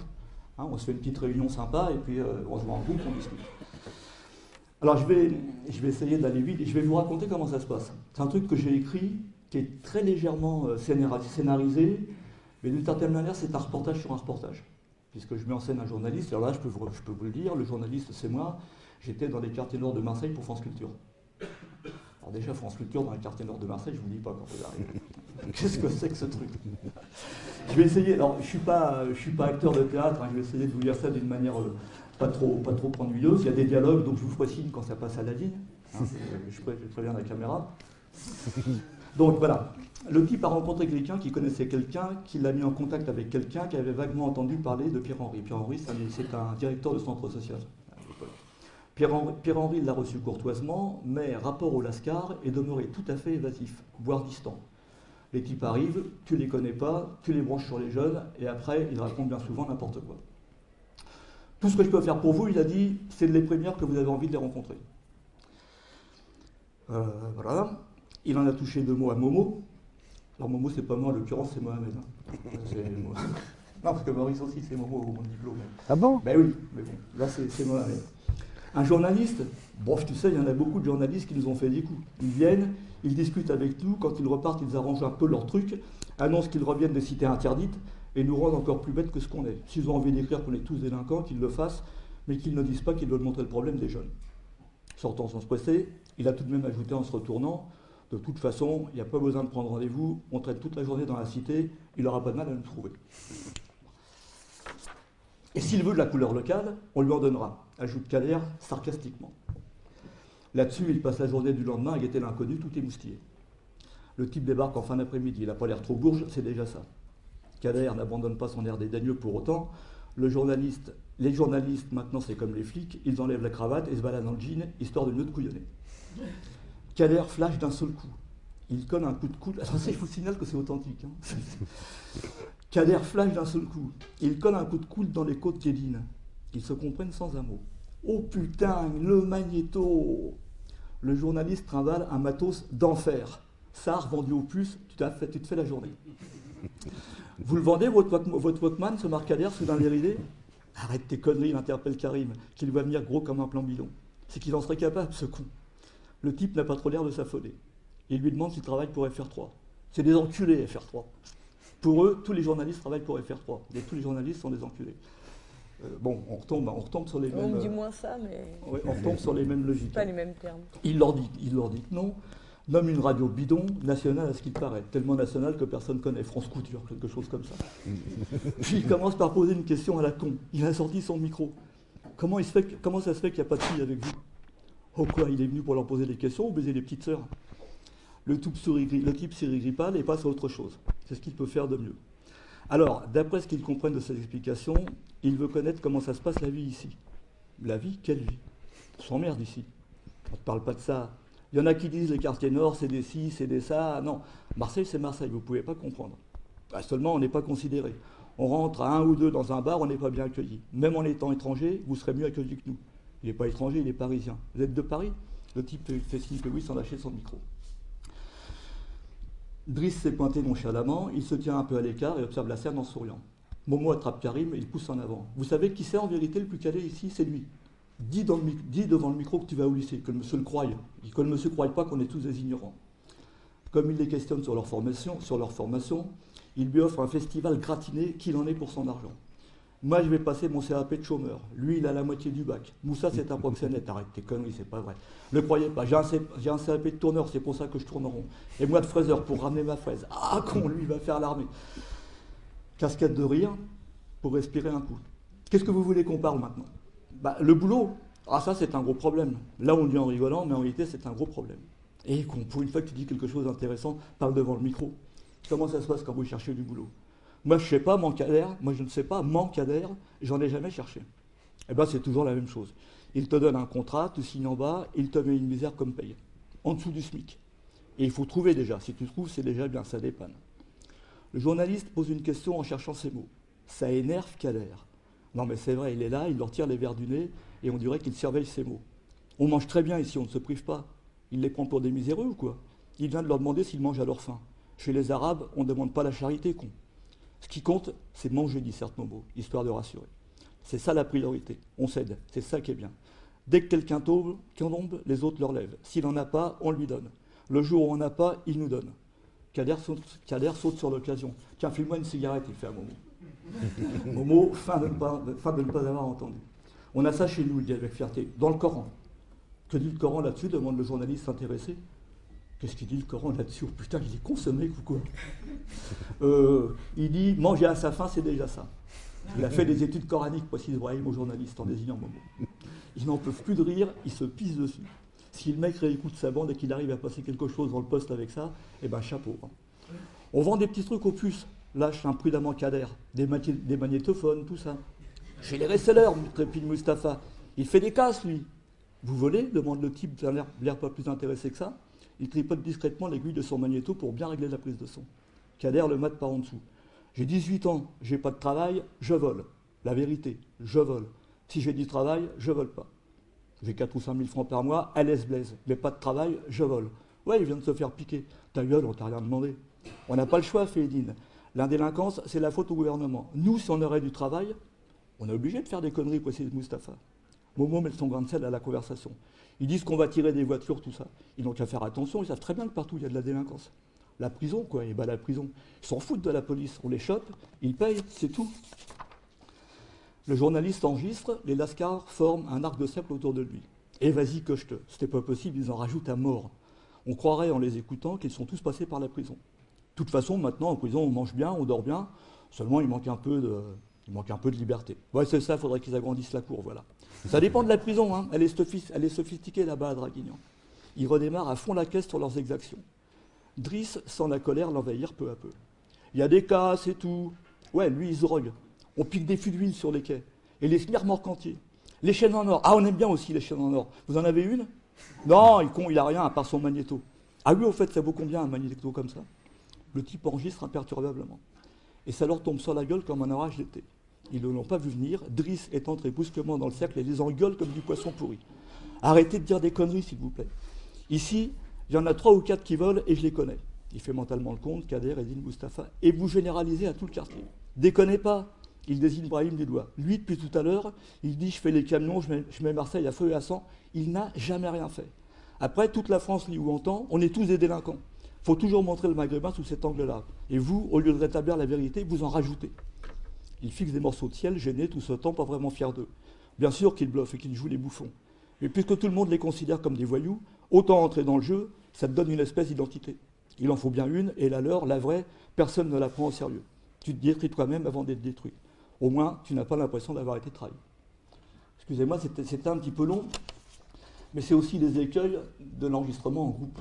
Hein, On se fait une petite réunion sympa et puis euh, on se voit en groupe, on discute. Alors je vais, essayer d'aller vite et je vais vous raconter comment ça se passe. C'est un truc que j'ai écrit, qui est très légèrement euh, scénarisé, mais d'une certaine manière c'est un reportage sur un reportage. Puisque je mets en scène un journaliste, alors là je peux vous, le dire, le journaliste c'est moi, j'étais dans les quartiers nord de Marseille pour France Culture. Alors déjà France Culture dans les quartiers nord de Marseille, je ne vous dis pas quand vous arrivez. Qu'est-ce que c'est que ce truc? Je vais essayer, alors je ne suis, pas, suis pas acteur de théâtre, hein, je vais essayer de vous dire ça d'une manière euh, pas trop, pas trop ennuyeuse. Il y a des dialogues, donc je vous ferai signe quand ça passe à la ligne. Hein, je, préviens la caméra. Donc voilà, le type a rencontré quelqu'un qui connaissait quelqu'un, qui l'a mis en contact avec quelqu'un qui avait vaguement entendu parler de Pierre-Henri. Pierre-Henri, c'est un directeur de centre social. Pierre-Henri l'a reçu courtoisement, mais rapport au Lascar est demeuré tout à fait évasif, voire distant. Les types arrivent, tu les connais pas, tu les branches sur les jeunes, et après, ils racontent bien souvent n'importe quoi. Tout ce que je peux faire pour vous, il a dit, c'est de les prévenir que vous avez envie de les rencontrer. Euh, voilà. Il en a touché deux mots à Momo. Alors Momo, c'est pas moi, en l'occurrence, c'est Mohamed. Hein. non, parce que Maurice aussi, c'est Momo au mon diplôme. Ah bon? Ben oui, mais bon, là, c'est Mohamed. Un journaliste, bon, tu sais, il y en a beaucoup de journalistes qui nous ont fait des coups. Ils viennent, ils discutent avec nous, quand ils repartent, ils arrangent un peu leur truc, annoncent qu'ils reviennent des cités interdites, et nous rendre encore plus bêtes que ce qu'on est. S'ils ont envie d'écrire qu'on est tous délinquants, qu'ils le fassent, mais qu'ils ne disent pas qu'ils veulent montrer le problème des jeunes. Sortant sans se presser, il a tout de même ajouté en se retournant, de toute façon, il n'y a pas besoin de prendre rendez-vous, on traite toute la journée dans la cité, il n'aura pas de mal à nous trouver. Et s'il veut de la couleur locale, on lui en donnera, ajoute Kader sarcastiquement. Là-dessus, il passe la journée du lendemain à guetter l'inconnu, tout est moustillé. Le type débarque en fin d'après-midi, il n'a pas l'air trop bourge, c'est déjà ça. Kader n'abandonne pas son air dédaigneux pour autant. Le journaliste, les journalistes, maintenant, c'est comme les flics, ils enlèvent la cravate et se baladent dans le jean, histoire de mieux de couillonner. Kader flash d'un seul coup. Il colle un coup de coude. Ça, je vous signale que c'est authentique. Hein. Flash d'un seul coup. Il colle un coup de coude dans les côtes d'Éline. Ils se comprennent sans un mot. Oh putain, le magnéto Le journaliste trimballe un matos d'enfer. Sar vendu au puce, tu, fait, tu te fais la journée. Vous le vendez, votre, votre Walkman, ce Marcader, soudain déridé Arrête tes conneries, interpelle Karim, qu'il va venir gros comme un plan bidon. C'est qu'il en serait capable, ce con. Le type n'a pas trop l'air de s'affoler. Il lui demande s'il travaille pour FR3. C'est des enculés, FR3. Pour eux, tous les journalistes travaillent pour FR3. Et tous les journalistes sont des enculés. Euh, bon, on retombe, on retombe sur les mêmes. On dit moins ça, mais. on retombe sur les mêmes logiques. Pas les mêmes termes. Il leur dit, il leur dit que non nomme une radio bidon, nationale à ce qu'il paraît, tellement nationale que personne ne connaît, France Couture, quelque chose comme ça. Puis il commence par poser une question à la con. Il a sorti son micro. Comment, il se fait, comment ça se fait qu'il n'y a pas de fille avec vous? Oh quoi, il est venu pour leur poser des questions ou baiser les petites sœurs? Le, type sourit pas et passe à autre chose. C'est ce qu'il peut faire de mieux. Alors, d'après ce qu'il comprenne de ses explications, il veut connaître comment ça se passe la vie ici. La vie, quelle vie? On s'emmerde ici. On ne parle pas de ça. Il y en a qui disent les quartiers nord, c'est des ci, c'est des ça. Non, Marseille, c'est Marseille, vous ne pouvez pas comprendre. Bah, seulement, on n'est pas considéré. On rentre à un ou deux dans un bar, on n'est pas bien accueilli. Même en étant étranger, vous serez mieux accueilli que nous. Il n'est pas étranger, il est parisien. Vous êtes de Paris? Le type fait signe que oui sans lâcher son micro. Driss s'est pointé nonchalamment, il se tient un peu à l'écart et observe la scène en souriant. Momo attrape Karim et il pousse en avant. Vous savez qui c'est en vérité le plus calé ici? C'est lui. Dis, devant le micro que tu vas au lycée, que le monsieur le croie. Que le monsieur ne croie pas qu'on est tous des ignorants. Comme il les questionne sur leur formation, sur leur formation il lui offre un festival gratiné qu'il en est pour son argent. Moi, je vais passer mon CAP de chômeur. Lui, il a la moitié du bac. Moussa, c'est un proxénète. Arrête tes conneries, c'est pas vrai. Ne croyez pas. J'ai un, CAP de tourneur, c'est pour ça que je tourne rond. Et moi, de fraiseur, pour ramener ma fraise. Ah, con, lui, il va faire l'armée. Cascade de rire pour respirer un coup. Qu'est-ce que vous voulez qu'on parle maintenant? Bah, Le boulot, ah ça c'est un gros problème. Là on dit en rigolant, mais en réalité c'est un gros problème. Et pour une fois que tu dis quelque chose d'intéressant, parle devant le micro. Comment ça se passe quand vous cherchez du boulot? Moi je sais pas, adhère, moi je ne sais pas, adhère, j'en ai jamais cherché. Eh bien c'est toujours la même chose. Il te donne un contrat, tu signes en bas, il te met une misère comme paye, en dessous du SMIC. Et il faut trouver déjà. Si tu trouves, c'est déjà bien, ça dépanne. Le journaliste pose une question en cherchant ces mots. Ça énerve Kader. Non mais c'est vrai, il est là, il leur tire les verres du nez, et on dirait qu'il surveille ses mots. On mange très bien ici, on ne se prive pas. Il les prend pour des miséreux ou quoi? Il vient de leur demander s'ils mangent à leur faim. Chez les Arabes, on ne demande pas la charité, con. Ce qui compte, c'est manger, dit certes Momo, histoire de rassurer. C'est ça la priorité. On cède. C'est ça qui est bien. Dès que quelqu'un tombe, tombe, les autres leur lèvent. S'il n'en a pas, on lui donne. Le jour où on n'en a pas, il nous donne. Kader saute, sur l'occasion. Tiens, file-moi une cigarette, il fait à Momo, fin de, ne pas avoir entendu. On a ça chez nous, il dit avec fierté, dans le Coran. Que dit le Coran là-dessus demande le journaliste intéressé. Qu'est-ce qu'il dit le Coran là-dessus? Oh, Putain, il est consommé ou quoi euh, Il dit manger à sa faim, c'est déjà ça. Il a fait des études coraniques, précise Ibrahim au journaliste en désignant Momo. Ils n'en peuvent plus de rire, ils se pissent dessus. Si le mec réécoute sa bande et qu'il arrive à passer quelque chose dans le poste avec ça, eh ben chapeau. Hein. On vend des petits trucs aux puces, lâche imprudemment Kader, des, magnétophones, tout ça. Chez les resellers, trépide Mustapha. Il fait des casses, lui. Vous volez demande le type d'un l'air pas plus intéressé que ça. Il tripote discrètement l'aiguille de son magnéto pour bien régler la prise de son. Kader le mate par en dessous. J'ai 18 ans, j'ai pas de travail, je vole. La vérité, je vole. Si j'ai du travail, je vole pas. J'ai 4 ou 5 000 francs par mois, à l'aise blaise. Mais pas de travail, je vole. Ouais, il vient de se faire piquer. Ta gueule, on t'a rien demandé. On n'a pas le choix, Fédine. L'indélinquance, c'est la faute au gouvernement. Nous, si on aurait du travail, on est obligé de faire des conneries, précise Mustapha. Momo met son grain de sel à la conversation. Ils disent qu'on va tirer des voitures, tout ça. Ils n'ont qu'à faire attention, ils savent très bien que partout il y a de la délinquance. La prison, quoi, et bah la prison. Ils s'en foutent de la police, on les chope, ils payent, c'est tout. Le journaliste enregistre, les lascars forment un arc de cercle autour de lui. Et vas-y, coche-te. C'était pas possible, ils en rajoutent à mort. On croirait en les écoutant qu'ils sont tous passés par la prison. Toute façon, maintenant, en prison, on mange bien, on dort bien, seulement il manque un peu de, liberté. Ouais, c'est ça, il faudrait qu'ils agrandissent la cour, voilà. Ça dépend de la prison, hein. elle, est sophistiquée là-bas à Draguignan. Ils redémarrent à fond la caisse sur leurs exactions. Driss sent la colère l'envahir peu à peu. Il y a des cas, c'est tout. Ouais, lui, il se drogue. On pique des fûts d'huile sur les quais. Et les smirmorques entiers. Les chaînes en or. Ah, on aime bien aussi les chaînes en or. Vous en avez une? Non, il con, il a rien à part son magnéto. Ah oui, au fait, ça vaut combien un magnéto comme ça? Le type enregistre imperturbablement. Et ça leur tombe sur la gueule comme un orage d'été. Ils ne l'ont pas vu venir. Driss est entré brusquement dans le cercle et les engueule comme du poisson pourri. Arrêtez de dire des conneries, s'il vous plaît. Ici, il y en a trois ou quatre qui volent et je les connais. Il fait mentalement le compte, Kader, Edine, Mustapha, et vous généralisez à tout le quartier. Déconnez pas, il désigne Brahim des doigts. Lui, depuis tout à l'heure, il dit je fais les camions, je mets, Marseille à feu et à sang. Il n'a jamais rien fait. Après, toute la France lit ou entend, on est tous des délinquants. Il faut toujours montrer le maghrébin sous cet angle-là. Et vous, au lieu de rétablir la vérité, vous en rajoutez. Il fixe des morceaux de ciel, gênés tout ce temps, pas vraiment fiers d'eux. Bien sûr qu'ils bluffent et qu'ils jouent les bouffons. Mais puisque tout le monde les considère comme des voyous, autant entrer dans le jeu, ça te donne une espèce d'identité. Il en faut bien une, et la leur, la vraie, personne ne la prend au sérieux. Tu te détruis toi-même avant d'être détruit. Au moins, tu n'as pas l'impression d'avoir été trahi. Excusez-moi, c'était un petit peu long, mais c'est aussi les écueils de l'enregistrement en groupe.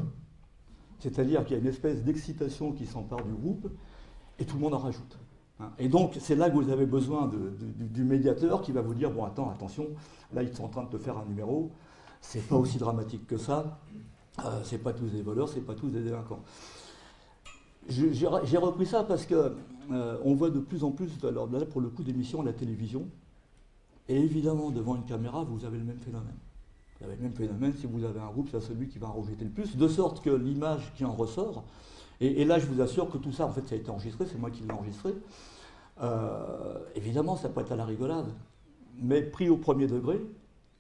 C'est-à-dire qu'il y a une espèce d'excitation qui s'empare du groupe, et tout le monde en rajoute. Hein. Et donc, c'est là que vous avez besoin du médiateur qui va vous dire, bon, attends, attention, là, ils sont en train de te faire un numéro, c'est pas aussi dramatique que ça, euh, c'est pas tous des voleurs, c'est pas tous des délinquants. J'ai repris ça parce que euh, voit de plus en plus, alors là pour le coup d'émissions à la télévision, et évidemment devant une caméra, vous avez le même phénomène. Vous avez le même phénomène, si vous avez un groupe, c'est celui qui va en rejeter le plus, de sorte que l'image qui en ressort, et, là je vous assure que tout ça, en fait, ça a été enregistré, c'est moi qui l'ai enregistré, euh, évidemment ça peut être à la rigolade, mais pris au premier degré,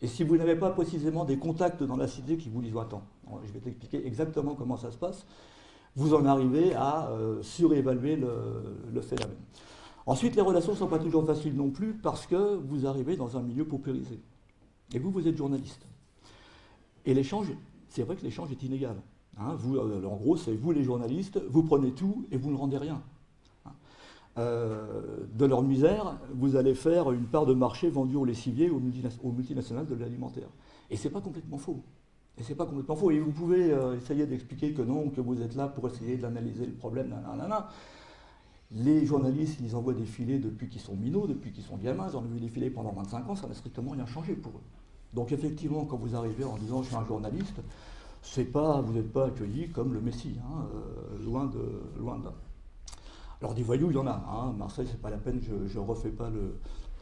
et si vous n'avez pas précisément des contacts dans la cité qui vous disent attends, je vais t'expliquer exactement comment ça se passe, vous en arrivez à euh, surévaluer le, phénomène. Ensuite, les relations ne sont pas toujours faciles non plus parce que vous arrivez dans un milieu paupérisé. Et vous, vous êtes journaliste. Et l'échange, c'est vrai que l'échange est inégal. Hein. euh, en gros, c'est vous les journalistes, vous prenez tout et vous ne rendez rien. Hein. Euh, de leur misère, vous allez faire une part de marché vendue aux lessiviers, aux, multinationales de l'alimentaire. Et ce n'est pas complètement faux. Et c'est pas complètement faux. Et vous pouvez euh, essayer d'expliquer que non, que vous êtes là pour essayer d'analyser le problème. Les journalistes, ils envoient des filets depuis qu'ils sont minots, depuis qu'ils sont gamins, ils ont vu des filets pendant 25 ans, ça n'a strictement rien changé pour eux. Donc effectivement, quand vous arrivez en disant je suis un journaliste, pas, vous n'êtes pas accueilli comme le Messie, hein, euh, loin de loin là. Alors des voyous, il y en a. Hein. Marseille, c'est pas la peine, je, ne refais pas le,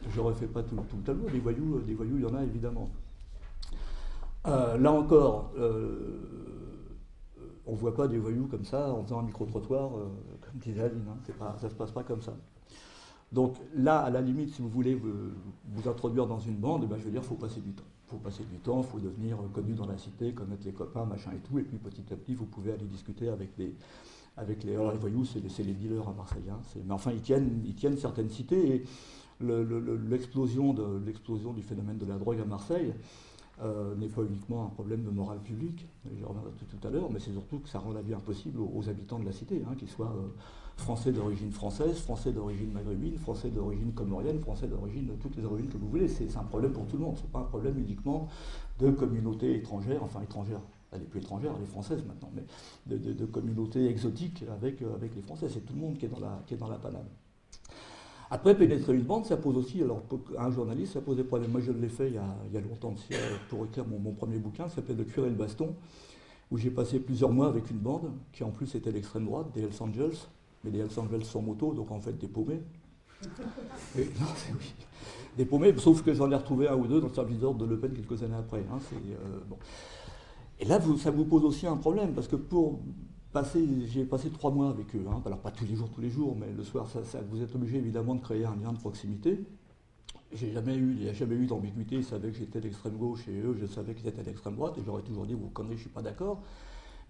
je refais pas tout, le tableau. Des voyous, des voyous, il y en a évidemment. Euh, là encore, euh, on ne voit pas des voyous comme ça en faisant un micro-trottoir, euh, comme disait Aline. Hein, ça ne se passe pas comme ça. Donc là, à la limite, si vous voulez vous, introduire dans une bande, eh ben, je veux dire, il faut passer du temps. Faut passer du temps, il faut devenir connu dans la cité, connaître les copains, machin et tout. Et puis petit à petit, vous pouvez aller discuter avec les, avec les, alors les voyous, c'est les, dealers à Marseille. Hein, mais enfin, ils tiennent, ils tiennent certaines cités. Et l'explosion du phénomène de la drogue à Marseille, euh, n'est pas uniquement un problème de morale publique, je reviendrai tout, à l'heure, mais c'est surtout que ça rend la vie impossible aux, habitants de la cité, hein, qu'ils soient euh, français d'origine française, français d'origine maghrébine, français d'origine comorienne, français d'origine, toutes les origines que vous voulez. C'est un problème pour tout le monde, ce n'est pas un problème uniquement de communautés étrangères, enfin étrangères, elle n'est plus étrangère, elle est française maintenant, mais de, communautés exotiques avec, euh, avec les Français. C'est tout le monde qui est dans la, qui paname. Après, pénétrer une bande, ça pose aussi, alors un journaliste, ça pose des problèmes. Moi, je l'ai fait il y, a, longtemps pour écrire mon, premier bouquin, ça s'appelle Le cuir et le baston, où j'ai passé plusieurs mois avec une bande, qui en plus était l'extrême droite, des Hells Angels, mais Hells Angels sans moto, donc en fait des paumés. non, oui. Des paumés, sauf que j'en ai retrouvé un ou deux dans le service d'ordre de Le Pen quelques années après. Hein, euh, Et là, ça vous pose aussi un problème, parce que pour j'ai passé trois mois avec eux. Hein. Alors pas tous les jours, tous les jours, mais le soir, vous êtes obligé évidemment de créer un lien de proximité. J'ai jamais eu, il n'y a jamais eu d'ambiguïté. Ils savaient que j'étais d'extrême gauche et eux, je savais qu'ils étaient d'extrême droite. Et j'aurais toujours dit, vous connaissez, je suis pas d'accord.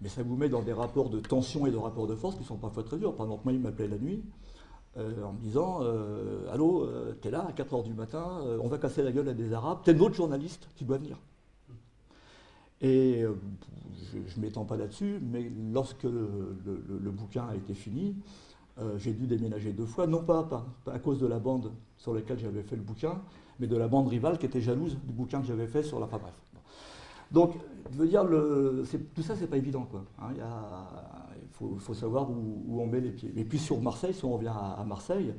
Mais ça vous met dans des rapports de tension et de rapports de force qui sont parfois très durs. Par exemple, moi, il m'appelait la nuit euh, en me disant euh, Allô, euh, t'es là à 4h du matin, on va casser la gueule à des Arabes, t'es notre journaliste, tu dois venir. Et je ne m'étends pas là-dessus, mais lorsque le, bouquin a été fini, j'ai dû déménager deux fois, non pas, à cause de la bande sur laquelle j'avais fait le bouquin, mais de la bande rivale qui était jalouse du bouquin que j'avais fait sur la. Enfin bref. Donc, je veux dire, tout ça, c'est pas évident. Quoi. Hein. il faut, savoir où, on met les pieds. Et puis sur Marseille, si on revient à, Marseille,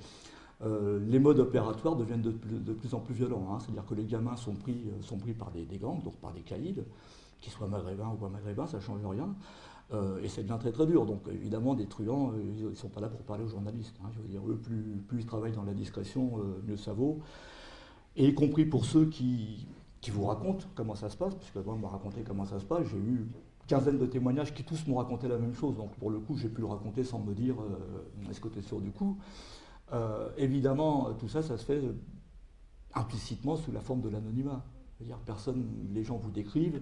euh, les modes opératoires deviennent de, plus en plus violents. Hein. C'est-à-dire que les gamins sont pris, euh, sont pris par des, gangs, donc par des caïds, qu'ils soient maghrébins ou pas maghrébins, ça ne change rien. Euh, et ça devient très très dur. Donc évidemment, des truands, ils ne sont pas là pour parler aux journalistes. Hein. Je veux dire, eux, plus, plus, ils travaillent dans la discrétion, mieux ça vaut. Et y compris pour ceux qui, qui vous racontent comment ça se passe, puisque moi, on m'a raconté comment ça se passe. J'ai eu quinzaine de témoignages qui tous m'ont raconté la même chose. Donc pour le coup, j'ai pu le raconter sans me dire est-ce que tu es sûr du coup? Euh, évidemment, tout ça, ça se fait implicitement sous la forme de l'anonymat. C'est-à-dire, personne, les gens vous décrivent,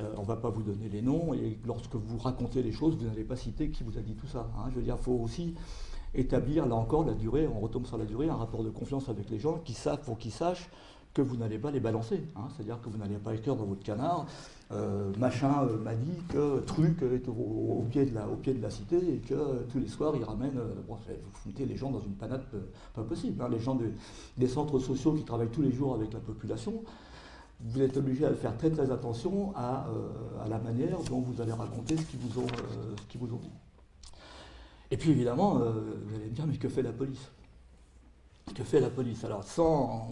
euh, on ne va pas vous donner les noms, et lorsque vous racontez les choses, vous n'allez pas citer qui vous a dit tout ça. Hein. Je veux dire, il faut aussi établir, là encore, la durée, on retombe sur la durée, un rapport de confiance avec les gens qui savent, pour qu'ils sachent que vous n'allez pas les balancer. Hein. C'est-à-dire que vous n'allez pas écrire dans votre canard euh, machin euh, que truc est au, pied de la, au pied de la cité et que tous les soirs il ramène. Euh, vous foutez les gens dans une panade pas possible. Hein. Les gens des centres sociaux qui travaillent tous les jours avec la population, vous êtes obligé à faire très très attention à, la manière dont vous allez raconter ce qu'ils vous, ont, ce vous ont. Et puis évidemment, vous allez me dire, mais que fait la police? Que fait la police? Alors, sans,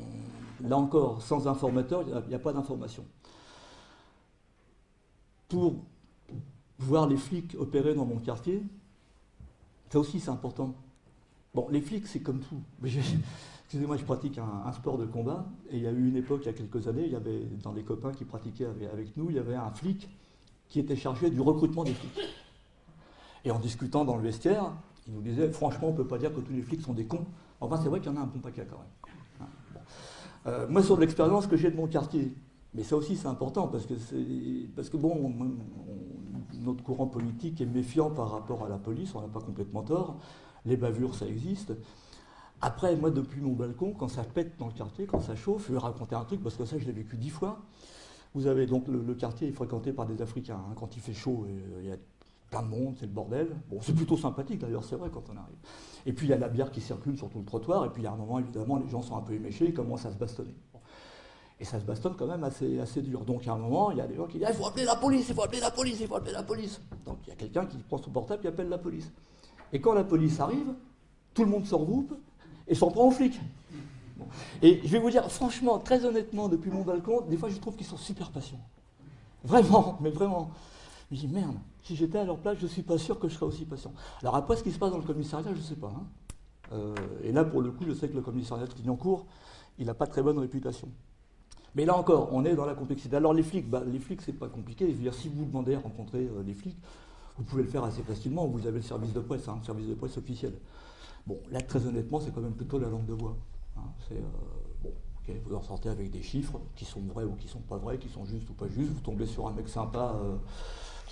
là encore, sans informateur, il n'y a, pas d'information. Pour voir les flics opérer dans mon quartier, ça aussi c'est important. Bon, les flics, c'est comme tout. Excusez-moi, je pratique un, sport de combat, et il y a eu une époque, il y a quelques années, il y avait, dans les copains qui pratiquaient avec, nous, il y avait un flic qui était chargé du recrutement des flics. Et en discutant dans le vestiaire, il nous disait, franchement, on ne peut pas dire que tous les flics sont des cons. Enfin, c'est vrai qu'il y en a un bon paquet quand même. Euh, moi, sur l'expérience que j'ai de mon quartier, mais ça aussi c'est important parce que, parce que bon, notre courant politique est méfiant par rapport à la police, on n'a pas complètement tort. Les bavures, ça existe. Après, moi, depuis mon balcon, quand ça pète dans le quartier, quand ça chauffe, je vais raconter un truc parce que ça, je l'ai vécu dix fois. Vous avez donc le, quartier est fréquenté par des Africains. Hein. Quand il fait chaud, euh, il y a plein de monde, c'est le bordel. Bon, c'est plutôt sympathique d'ailleurs, c'est vrai quand on arrive. Et puis il y a la bière qui circule sur tout le trottoir, et puis a un moment, évidemment, les gens sont un peu éméchés, ils commencent à se bastonner. Et ça se bastonne quand même assez, assez dur. Donc, à un moment, il y a des gens qui disent Il faut appeler la police, il faut appeler la police, il faut appeler la police. Donc, il y a quelqu'un qui prend son portable et appelle la police. Et quand la police arrive, tout le monde se regroupe et s'en prend aux flics. Et je vais vous dire, franchement, très honnêtement, depuis mon balcon, des fois, je trouve qu'ils sont super patients. Vraiment, mais vraiment. Je dis Merde, si j'étais à leur place, je ne suis pas sûr que je serais aussi patient. Alors, après, ce qui se passe dans le commissariat, je ne sais pas. Hein. Euh, et là, pour le coup, je sais que le commissariat de Clignancourt, il n'a pas très bonne réputation. Mais là encore, on est dans la complexité. Alors les flics, bah, les flics, c'est pas compliqué. Je veux dire, si vous demandez à rencontrer euh, les flics, vous pouvez le faire assez facilement. Vous avez le service de presse, hein, service de presse officiel. Bon, là, très honnêtement, c'est quand même plutôt la langue de bois. Hein. Euh, bon, vous en sortez avec des chiffres qui sont vrais ou qui sont pas vrais, qui sont justes ou pas justes. Vous tombez sur un mec sympa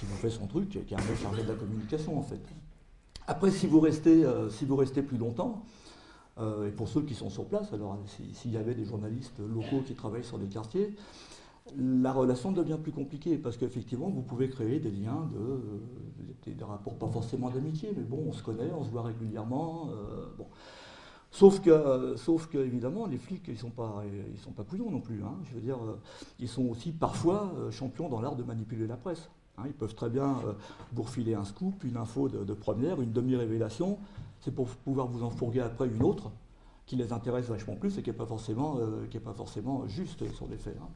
qui vous fait son truc, qui est un mec chargé de la communication en fait. Après, si vous restez, si vous restez plus longtemps, euh, et pour ceux qui sont sur place, alors s'il y avait des journalistes locaux qui travaillent sur des quartiers, la relation devient plus compliquée parce qu'effectivement, vous pouvez créer des liens, de, des, rapports pas forcément d'amitié, mais bon, on se connaît, on se voit régulièrement. Euh, bon. Sauf que, sauf que, évidemment, les flics, ils ne sont, pas, sont pas couillons non plus. Hein. Je veux dire, euh, ils sont aussi parfois champions dans l'art de manipuler la presse. Hein. Ils peuvent très bien vous refiler un scoop, une info de, première, une demi-révélation, c'est pour pouvoir vous en fourguer après une autre qui les intéresse vachement plus et qui n'est pas, forcément, euh, pas forcément juste sur les faits. Hein.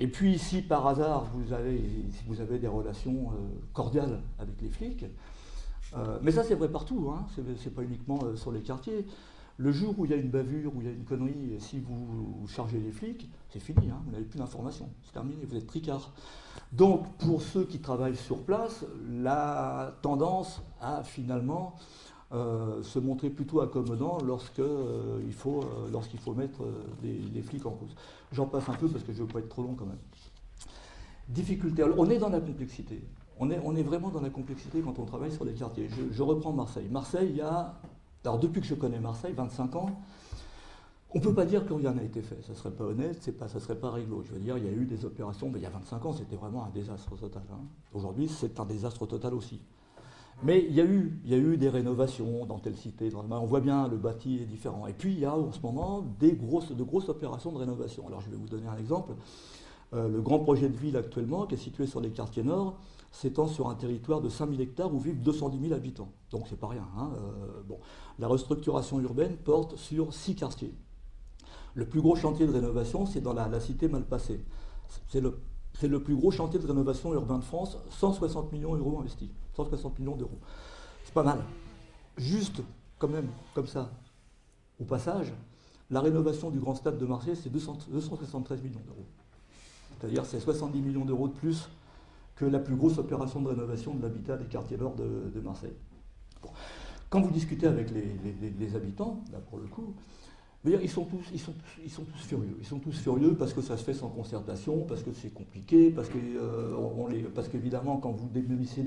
Et puis si par hasard vous avez, si vous avez des relations euh, cordiales avec les flics, euh, mais ça c'est vrai partout, hein, c'est pas uniquement sur les quartiers. Le jour où il y a une bavure, où il y a une connerie, si vous, chargez les flics, c'est fini, hein, vous n'avez plus d'informations, c'est terminé, vous êtes tricard. Donc pour ceux qui travaillent sur place, la tendance à finalement euh, se montrer plutôt accommodant euh, faut, euh, lorsqu'il faut mettre des, flics en cause. J'en passe un peu parce que je ne veux pas être trop long quand même. Difficulté. on est dans la complexité. On est, on est vraiment dans la complexité quand on travaille sur les quartiers. Je, reprends Marseille. Marseille, il y a. Alors, depuis que je connais Marseille, 25 ans, on ne peut pas dire que rien n'a été fait. Ça ne serait pas honnête, ça ne serait pas réglo. Je veux dire, il y a eu des opérations, mais il y a 25 ans, c'était vraiment un désastre total. Hein. Aujourd'hui, c'est un désastre total aussi. Mais il y, a eu, des rénovations dans telle cité, dans on voit bien le bâti est différent. Et puis il y a en ce moment de grosses opérations de rénovation. Alors je vais vous donner un exemple. Euh, le grand projet de ville actuellement, qui est situé sur les quartiers nord, s'étend sur un territoire de 5000 hectares où vivent 210 000 habitants. Donc c'est pas rien. Hein. Euh, bon. La restructuration urbaine porte sur six quartiers. Le plus gros chantier de rénovation, c'est dans la, cité Malpassée. C'est le, plus gros chantier de rénovation urbain de France, 160 millions d'euros investis. 160 millions d'euros. C'est pas mal. Juste, quand même, comme ça, au passage, la rénovation du grand stade de Marseille, c'est 273 millions d'euros. C'est-à-dire c'est 70 millions d'euros de plus que la plus grosse opération de rénovation de l'habitat des quartiers nord de, Marseille. Quand vous discutez avec les, habitants, là pour le coup, ils sont, tous, ils, sont, ils sont tous furieux. Ils sont tous furieux parce que ça se fait sans concertation, parce que c'est compliqué, parce que euh, parce qu'évidemment, quand vous démolissez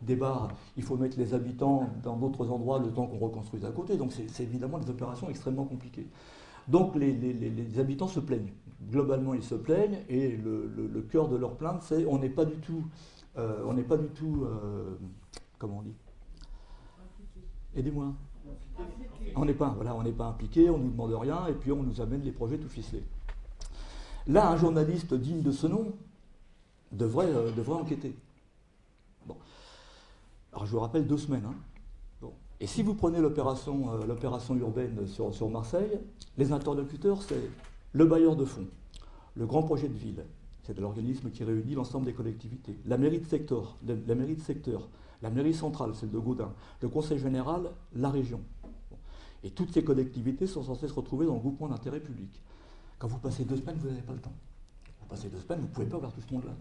des, bars, il faut mettre les habitants dans d'autres endroits le temps qu'on reconstruise à côté. Donc c'est évidemment des opérations extrêmement compliquées. Donc les, habitants se plaignent. Globalement, ils se plaignent et le, cœur de leur plainte, c'est on n'est pas du tout, euh, on n'est pas du tout, euh, comment on dit? Aidez-moi. On n'est pas, impliqué, on ne nous demande rien et puis on nous amène les projets tout ficelés. Là, un journaliste digne de ce nom devrait, euh, devrait enquêter. Alors je vous rappelle deux semaines. Hein. Et si vous prenez l'opération euh, urbaine sur, Marseille, les interlocuteurs, c'est le bailleur de fonds, le grand projet de ville, c'est l'organisme qui réunit l'ensemble des collectivités, la mairie de secteur, la mairie de secteur, la mairie centrale, celle de Gaudin, le conseil général, la région. Et toutes ces collectivités sont censées se retrouver dans le groupement d'intérêt public. Quand vous passez deux semaines, vous n'avez pas le temps. Vous passez deux semaines, vous ne pouvez pas voir tout ce monde-là.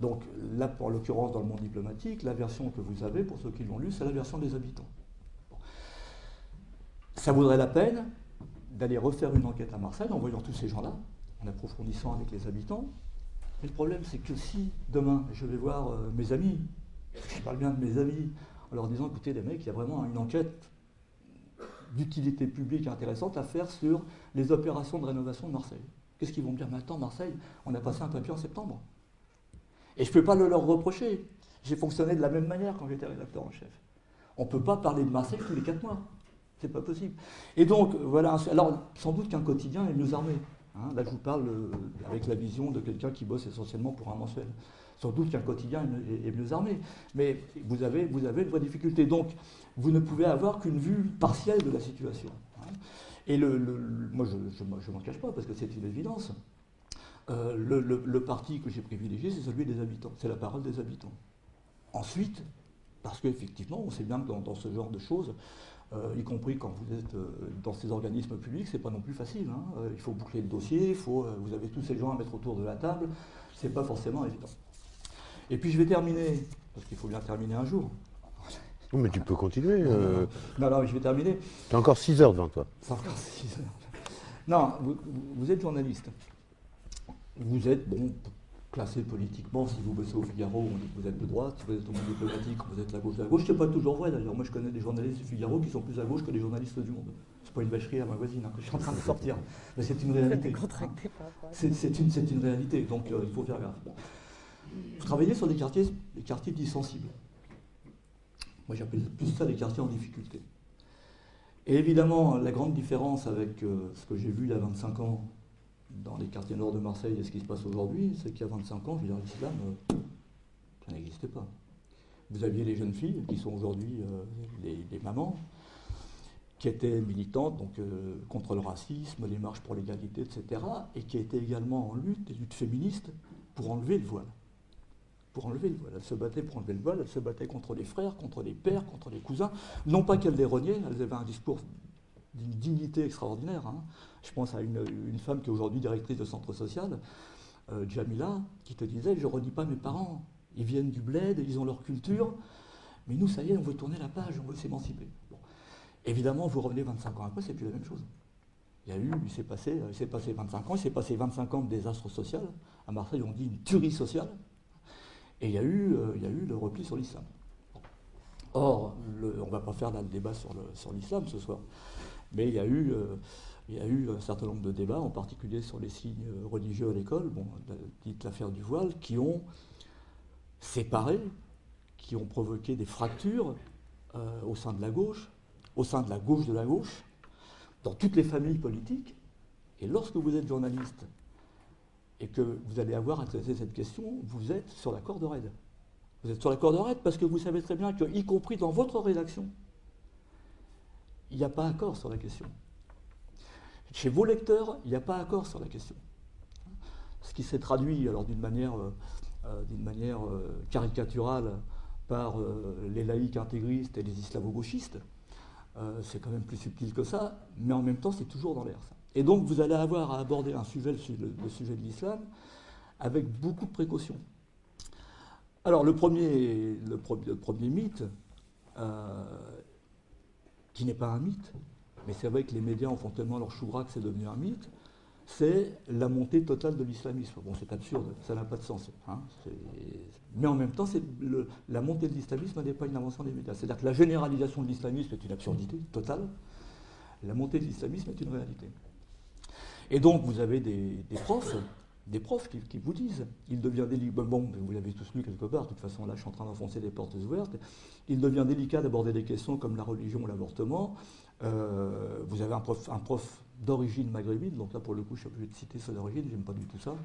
Donc là, en l'occurrence, dans le monde diplomatique, la version que vous avez, pour ceux qui l'ont lu, c'est la version des habitants. Ça vaudrait la peine d'aller refaire une enquête à Marseille en voyant tous ces gens-là, en approfondissant avec les habitants. Mais le problème, c'est que si demain, je vais voir euh, mes amis, je parle bien de mes amis, en leur disant, écoutez les mecs, il y a vraiment une enquête d'utilité publique intéressante à faire sur les opérations de rénovation de Marseille. Qu'est-ce qu'ils vont me dire Maintenant, Marseille, on a passé un papier en septembre. Et je ne peux pas le leur reprocher. J'ai fonctionné de la même manière quand j'étais rédacteur en chef. On ne peut pas parler de Marseille tous les quatre mois. C'est pas possible. Et donc, voilà. Alors, sans doute qu'un quotidien est mieux armé. Hein. là, je vous parle euh, avec la vision de quelqu'un qui bosse essentiellement pour un mensuel. Sans doute qu'un quotidien est, mieux armé. Mais vous avez, vous avez une vraie difficulté. Donc, vous ne pouvez avoir qu'une vue partielle de la situation. Et le, moi, je ne m'en cache pas, parce que c'est une évidence. Euh, le, parti que j'ai privilégié, c'est celui des habitants, c'est la parole des habitants. Ensuite, parce qu'effectivement, on sait bien que dans, ce genre de choses, euh, y compris quand vous êtes euh, dans ces organismes publics, c'est pas non plus facile. Hein. il faut boucler le dossier, vous avez tous ces gens à mettre autour de la table, c'est pas forcément évident. Et puis je vais terminer, parce qu'il faut bien terminer un jour. mais tu peux continuer. Non, non, je vais terminer. Tu as encore 6 heures devant toi. encore 6 heures. Non, vous êtes journaliste vous êtes bon, classé politiquement, si vous bossez au Figaro, on dit que vous êtes de droite, si vous êtes au monde diplomatique, vous êtes la gauche de la gauche. C'est pas toujours vrai d'ailleurs. Moi je connais des journalistes du Figaro qui sont plus à gauche que les journalistes du monde. C'est pas une vacherie à ma voisine hein, que je suis en train de sortir. Mais c'est une réalité. C'est une, une, réalité, donc euh, il faut faire gaffe. Vous travaillez sur des quartiers, des quartiers sensibles. Moi j'appelle plus ça des quartiers en difficulté. Et évidemment, la grande différence avec euh, ce que j'ai vu il y a 25 ans dans les quartiers nord de Marseille et ce qui se passe aujourd'hui, c'est qu'il y a 25 ans, l'islam, euh, ça n'existait pas. Vous aviez les jeunes filles, qui sont aujourd'hui euh, les, mamans, qui étaient militantes donc, contre le racisme, les marches pour l'égalité, etc., et qui étaient également en lutte, des luttes féministes, pour enlever le voile. Pour enlever le voile. Elles se battaient pour enlever le voile, elles se battaient contre les frères, contre les pères, contre les cousins. Non pas qu'elles les reniaient, elles avaient un discours d'une dignité extraordinaire. Hein. Je pense à une, femme qui est aujourd'hui directrice de centre social, euh, Jamila, qui te disait Je ne redis pas mes parents. Ils viennent du bled, ils ont leur culture, mais nous, ça y est, on veut tourner la page, on veut s'émanciper. Évidemment, vous revenez 25 ans après, c'est plus la même chose. Il y a eu, il s'est passé, il s'est passé 25 ans, il s'est passé 25 ans de désastre social. À Marseille, on dit une tuerie sociale. Et il y a eu, euh, il y a eu le repli sur l'islam. Or, on ne va pas faire le débat sur l'islam ce soir. Mais il y a eu, euh, il y a eu un certain nombre de débats, en particulier sur les signes religieux à l'école, bon, dite l'affaire du voile, qui ont séparé, qui ont provoqué des fractures euh, au sein de la gauche, au sein de la gauche de la gauche, dans toutes les familles politiques. Et lorsque vous êtes journaliste et que vous allez avoir à traiter cette question, vous êtes sur la corde raide. Vous êtes sur la corde raide parce que vous savez très bien que, y compris dans votre rédaction, il n'y a pas accord sur la question. Chez vos lecteurs, il n'y a pas accord sur la question. Ce qui s'est traduit alors d'une manière, euh, euh, manière euh, caricaturale par les laïcs intégristes et les islamo-gauchistes, c'est quand même plus subtil que ça, mais en même temps c'est toujours dans l'air ça. Et donc vous allez avoir à aborder un sujet, le, sujet de l'islam, avec beaucoup de précautions. Alors le premier, le, premier mythe, qui n'est pas un mythe, mais c'est vrai que les médias en font tellement leur chou que c'est devenu un mythe, c'est la montée totale de l'islamisme. Bon, c'est absurde, ça n'a pas de sens. Hein. Mais en même temps, la montée de l'islamisme n'est pas une invention des médias. C'est-à-dire que la généralisation de l'islamisme est une absurdité totale. La montée de l'islamisme est une réalité. Et donc, vous avez des profs des profs qui, vous disent, il devient délicat, bon, vous l'avez tous lu quelque part, de toute façon là je suis en train d'enfoncer des portes ouvertes, il devient délicat d'aborder des questions comme la religion ou l'avortement. Euh, vous avez un prof, un prof d'origine maghrébine, donc là pour le coup je suis obligé de citer son origine, j'aime pas du tout ça,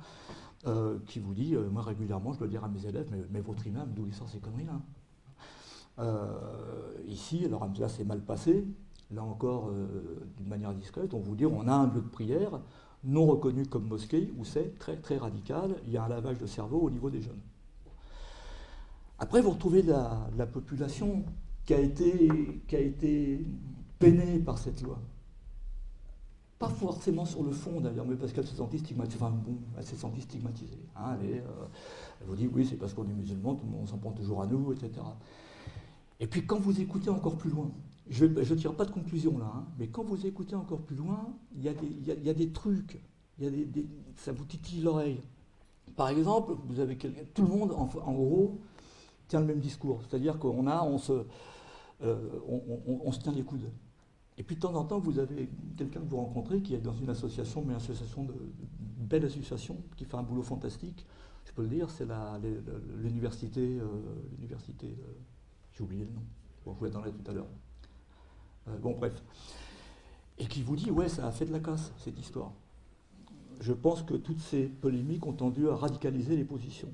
euh, qui vous dit, euh, moi régulièrement je dois dire à mes élèves, mais, votre imam, d'où il sort ces conneries là Ici, alors là c'est mal passé, là encore d'une manière discrète, on vous dit on a un lieu de prière, non reconnu comme mosquée, où c'est très très radical, il y a un lavage de cerveau au niveau des jeunes. Après, vous retrouvez la, population qui a, été, peinée par cette loi. Pas forcément sur le fond d'ailleurs, mais parce qu'elle se sentit stigmatisée. Enfin bon, s'est sentie stigmatisée. Hein, elle, euh, elle, vous dit oui, c'est parce qu'on est musulman, tout le monde s'en prend toujours à nous, etc. Et puis quand vous écoutez encore plus loin, je ne tire pas de conclusion là, hein, mais quand vous écoutez encore plus loin, il y, a des trucs, ça vous titille l'oreille. Par exemple, tout le monde, en, gros, tient le même discours. C'est-à-dire qu'on on euh, on, se tient les coudes. Et puis de temps en temps, vous avez quelqu'un que vous rencontrez qui est dans une association, mais une association de, belle association, qui fait un boulot fantastique. Je peux le dire, c'est l'université, euh, l'université, euh, j'ai oublié le nom. Je vous l'attendrai tout à l'heure. Euh, bon, bref. Et qui vous dit, ouais, ça a fait de la casse, cette histoire. Je pense que toutes ces polémiques ont tendu à radicaliser les positions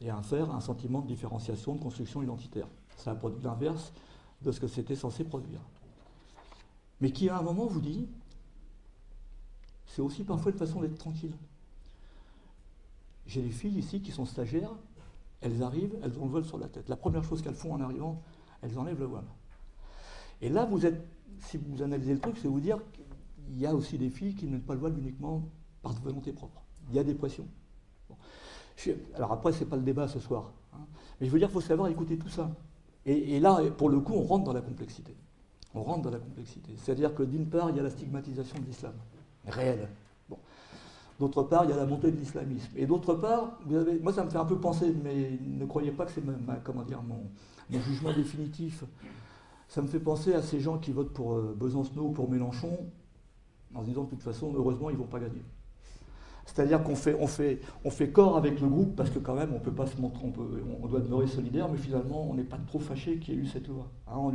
et à faire un sentiment de différenciation, de construction identitaire. Ça a produit l'inverse de ce que c'était censé produire. Mais qui à un moment vous dit, c'est aussi parfois une façon d'être tranquille. J'ai des filles ici qui sont stagiaires, elles arrivent, elles ont le voile sur la tête. La première chose qu'elles font en arrivant, elles enlèvent le voile. Et là, vous êtes, si vous analysez le truc, c'est vous dire qu'il y a aussi des filles qui ne mettent pas le voile uniquement par volonté propre. Il y a des pressions. alors après, ce n'est pas le débat ce soir. Hein. mais je veux dire, il faut savoir écouter tout ça. Et, là, pour le coup, on rentre dans la complexité. On rentre dans la complexité. C'est-à-dire que d'une part, il y a la stigmatisation de l'islam, réelle. D'autre part, il y a la montée de l'islamisme. Et d'autre part, vous avez, moi ça me fait un peu penser, mais ne croyez pas que c'est comment dire, mon jugement définitif ça me fait penser à ces gens qui votent pour euh, Besancenot ou pour Mélenchon, en se disant de toute façon, heureusement, ils ne vont pas gagner. C'est-à-dire qu'on fait, corps avec le groupe parce que quand même on peut pas se montrer, on, doit demeurer solidaire, mais finalement on n'est pas trop fâché qu'il y ait eu cette loi. Hein,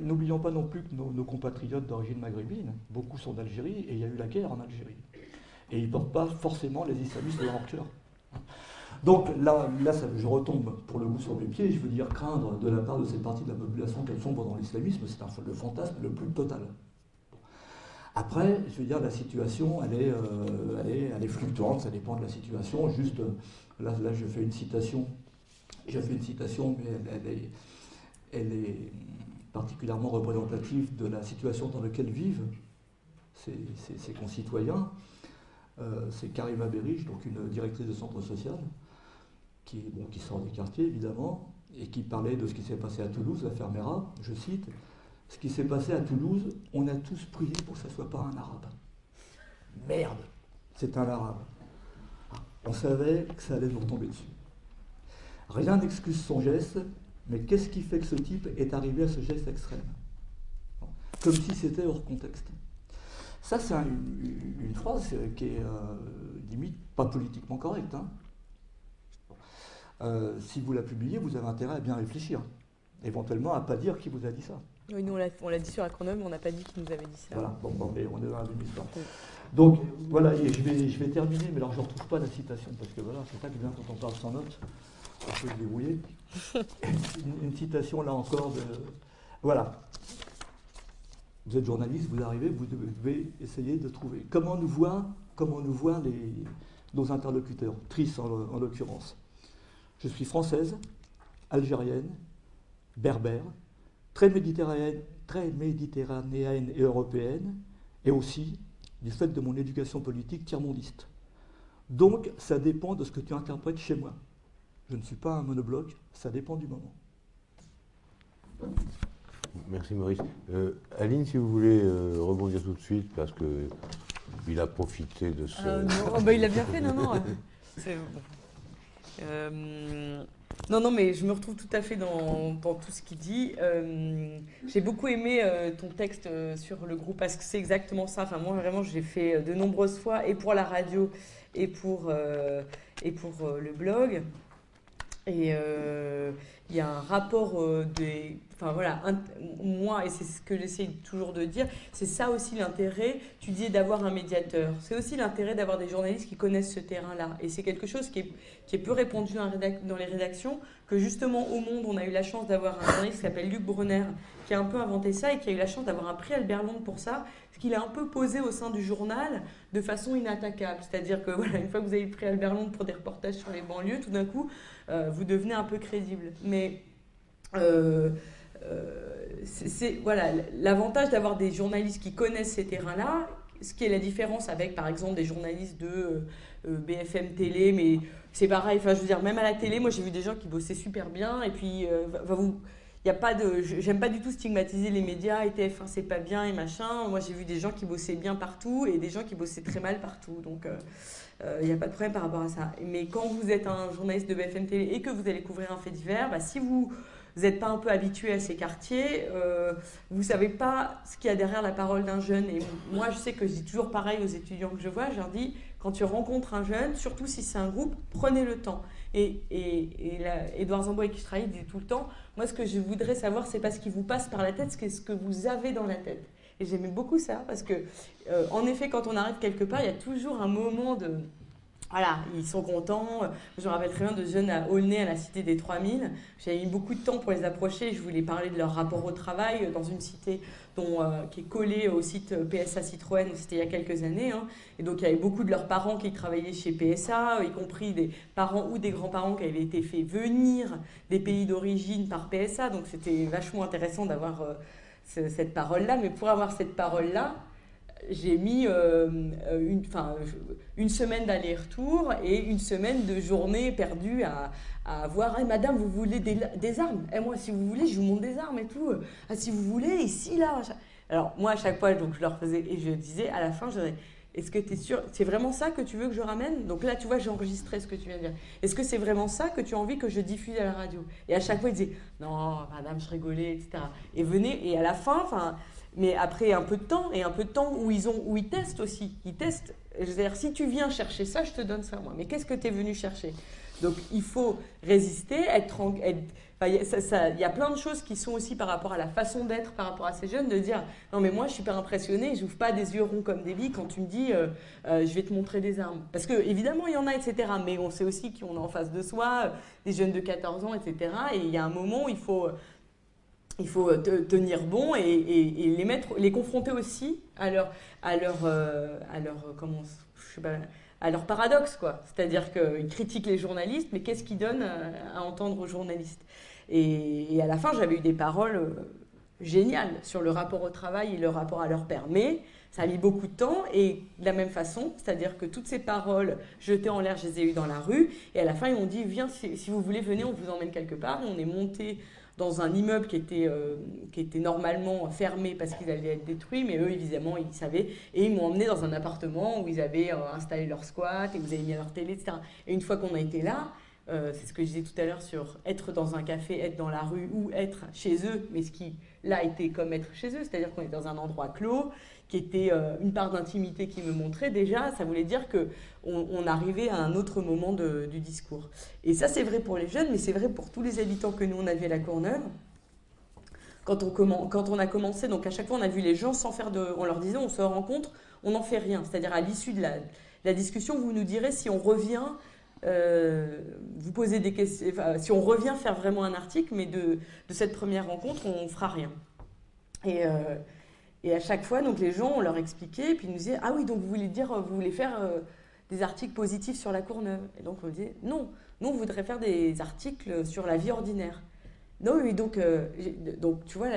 n'oublions pas non plus que nos, compatriotes d'origine maghrébine, beaucoup sont d'Algérie et il y a eu la guerre en Algérie. Et ils ne portent pas forcément les islamistes de leur cœur. Donc là, là je retombe pour le coup sur mes pieds, je veux dire craindre de la part de cette partie de la population qu'elle sombre dans l'islamisme, c'est le fantasme le plus total. Après, je veux dire, la situation, elle est, euh, elle est, fluctuante, ça dépend de la situation. Juste, là, là je fais une citation, j'ai fait une citation, mais elle, est, elle est particulièrement représentative de la situation dans laquelle vivent ses, concitoyens. Euh, c'est Karima Berich, donc une directrice de centre social, qui, sort des quartiers évidemment, et qui parlait de ce qui s'est passé à Toulouse, la Fermera, je cite, ce qui s'est passé à Toulouse, on a tous prié pour que ce ne soit pas un arabe. Merde, c'est un arabe. On savait que ça allait nous retomber dessus. Rien n'excuse son geste, mais qu'est-ce qui fait que ce type est arrivé à ce geste extrême? Comme si c'était hors contexte. Ça, c'est une, phrase qui est euh, limite pas politiquement correcte. Hein. Euh, si vous la publiez, vous avez intérêt à bien réfléchir. Éventuellement à ne pas dire qui vous a dit ça. Oui, nous, on l'a dit sur la mais on n'a pas dit qu'il nous avait dit ça. Voilà, bon, bon mais on est dans la même histoire. Donc, voilà, et je vais, je vais terminer, mais alors je ne retrouve pas la citation, parce que voilà, c'est ça que bien quand on parle sans notes, on peut se débrouiller. Une, une citation, là encore, de... Voilà. Vous êtes journaliste, vous arrivez, vous devez essayer de trouver comment nous voient, comment nous voient les, nos interlocuteurs, Tris en, en l'occurrence. Je suis française, algérienne, berbère, très méditerranéenne, très méditerranéenne et européenne, et aussi du fait de mon éducation politique tiers-mondiste. Donc, ça dépend de ce que tu interprètes chez moi. Je ne suis pas un monobloc, ça dépend du moment. Merci Maurice. Euh, Aline, si vous voulez euh, rebondir tout de suite, parce que il a profité de ce... Euh, non, oh, bah, il a bien fait, non, non. Euh, non, non, mais je me retrouve tout à fait dans, tout ce qu'il dit. Euh, j'ai beaucoup aimé euh, ton texte sur le groupe parce que c'est exactement ça. Enfin, moi, vraiment, j'ai fait de nombreuses fois, et pour la radio, et pour, et pour le blog. Et il y a un rapport des Enfin voilà, moi, et c'est ce que j'essaie toujours de dire, c'est ça aussi l'intérêt, tu dis d'avoir un médiateur. C'est aussi l'intérêt d'avoir des journalistes qui connaissent ce terrain-là. Et c'est quelque chose qui est, qui est peu répandu dans, les rédactions, que justement au Monde, on a eu la chance d'avoir un journaliste qui s'appelle Luc Brunner, qui a un peu inventé ça et qui a eu la chance d'avoir un prix Albert Londres pour ça, ce qu'il a un peu posé au sein du journal de façon inattaquable. C'est-à-dire que voilà, une fois que vous avez le prix Albert Londres pour des reportages sur les banlieues, tout d'un coup, euh, vous devenez un peu crédible. Mais... Euh, c'est voilà l'avantage d'avoir des journalistes qui connaissent ces terrains-là. Ce qui est la différence avec, par exemple, des journalistes de euh, euh, BFM télé, mais c'est pareil. Enfin, je veux dire, même à la télé, moi, j'ai vu des gens qui bossaient super bien. Et puis, vous, il y a pas de, j'aime pas du tout stigmatiser les médias. Et TF1, c'est pas bien et machin. Moi, j'ai vu des gens qui bossaient bien partout et des gens qui bossaient très mal partout. Donc il n'y a pas de problème par rapport à ça. Mais quand vous êtes un journaliste de BFM Télé et que vous allez couvrir un fait divers, bah, si vous vous n'êtes pas un peu habitué à ces quartiers, euh, vous ne savez pas ce qu'il y a derrière la parole d'un jeune. Et moi, je sais que je dis toujours pareil aux étudiants que je vois, je leur dis, quand tu rencontres un jeune, surtout si c'est un groupe, prenez le temps. Et, et, et Edouard Zamboy, qui travaille, dit tout le temps, moi, ce que je voudrais savoir, c'est pas ce qui vous passe par la tête, c'est ce que vous avez dans la tête. Et j'aimais beaucoup ça, parce que, euh, en effet, quand on arrive quelque part, il y a toujours un moment de voilà, ils sont contents. Je me rappelle très bien de jeunes à Aulnay, à la cité des 3000. J'avais mis beaucoup de temps pour les approcher. Je voulais parler de leur rapport au travail dans une cité euh, qui est collée au site PSA Citroën. C'était il y a quelques années. Hein. Et donc, il y avait beaucoup de leurs parents qui travaillaient chez PSA, y compris des parents ou des grands-parents qui avaient été faits venir des pays d'origine par PSA. Donc, c'était vachement intéressant d'avoir euh, cette parole-là. Mais pour avoir cette parole-là, j'ai mis euh, une, une, semaine d'aller-retour et une semaine de journée perdue à, à voir hey, Madame, vous voulez des, des armes? Et eh, moi, si vous voulez, je vous montre des armes et tout. Ah, si vous voulez, ici, là. Alors, moi, à chaque fois, donc, je leur faisais et je disais à la fin, je Est-ce que tu es sûr C'est vraiment ça que tu veux que je ramène? Donc là, tu vois, j'ai enregistré ce que tu viens de dire. Est-ce que c'est vraiment ça que tu as envie que je diffuse à la radio? Et à chaque fois, ils disaient Non, Madame, je rigolais, etc. Et venez, et à la fin, enfin mais après un peu de temps, et un peu de temps où ils, ont, où ils testent aussi. Ils testent. C'est-à-dire, si tu viens chercher ça, je te donne ça, moi. Mais qu'est-ce que tu es venu chercher? Donc, il faut résister, être. il y, a plein de choses qui sont aussi par rapport à la façon d'être, par rapport à ces jeunes, de dire Non, mais moi, je suis pas impressionné, je n'ouvre pas des yeux ronds comme des billes quand tu me dis euh, euh, Je vais te montrer des armes. Parce que, évidemment, il y en a, etc. Mais on sait aussi qu'on a en face de soi euh, des jeunes de 14 ans, etc. Et il y a un moment où il faut il faut euh, tenir bon et, les mettre, les confronter aussi à leur, à leur, euh, à leur, euh, comment, je sais pas, à leur paradoxe, quoi. C'est-à-dire qu'ils critiquent les journalistes, mais qu'est-ce qu'ils donnent à, entendre aux journalistes? Et, à la fin, j'avais eu des paroles géniales sur le rapport au travail et le rapport à leur père. Mais ça a mis beaucoup de temps et de la même façon, c'est-à-dire que toutes ces paroles jetées en l'air, je les ai eues dans la rue. Et à la fin, ils m'ont dit, viens, si, si, vous voulez, venez, on vous emmène quelque part. On est monté dans un immeuble qui était, euh, qui était normalement fermé parce qu'il allait être détruit, mais eux, évidemment, ils savaient. Et ils m'ont emmené dans un appartement où ils avaient euh, installé leur squat et vous avez mis leur télé, etc. Et une fois qu'on a été là, euh, c'est ce que je disais tout à l'heure sur être dans un café, être dans la rue ou être chez eux, mais ce qui là était comme être chez eux, c'est-à-dire qu'on est dans un endroit clos, qui était euh, une part d'intimité qui me montrait déjà, ça voulait dire que on, arrivait à un autre moment du discours. Et ça, c'est vrai pour les jeunes, mais c'est vrai pour tous les habitants que nous, on avait à La Courneuve. quand on, quand on a commencé, donc à chaque fois on a vu les gens sans faire de, on leur disait on se rencontre, on n'en fait rien. C'est-à-dire à, l'issue de la, discussion, vous nous direz si on revient, euh, vous posez des questions, si on revient faire vraiment un article, mais de, cette première rencontre, on fera rien. Et, euh, et à chaque fois, donc les gens, on leur expliquait, et puis ils nous disaient ah oui, donc vous voulez dire, vous voulez faire euh, des articles positifs sur la Courneuve? Et donc on disait non, nous on voudrait faire des articles sur la vie ordinaire. Non, oui, donc, euh, donc tu vois,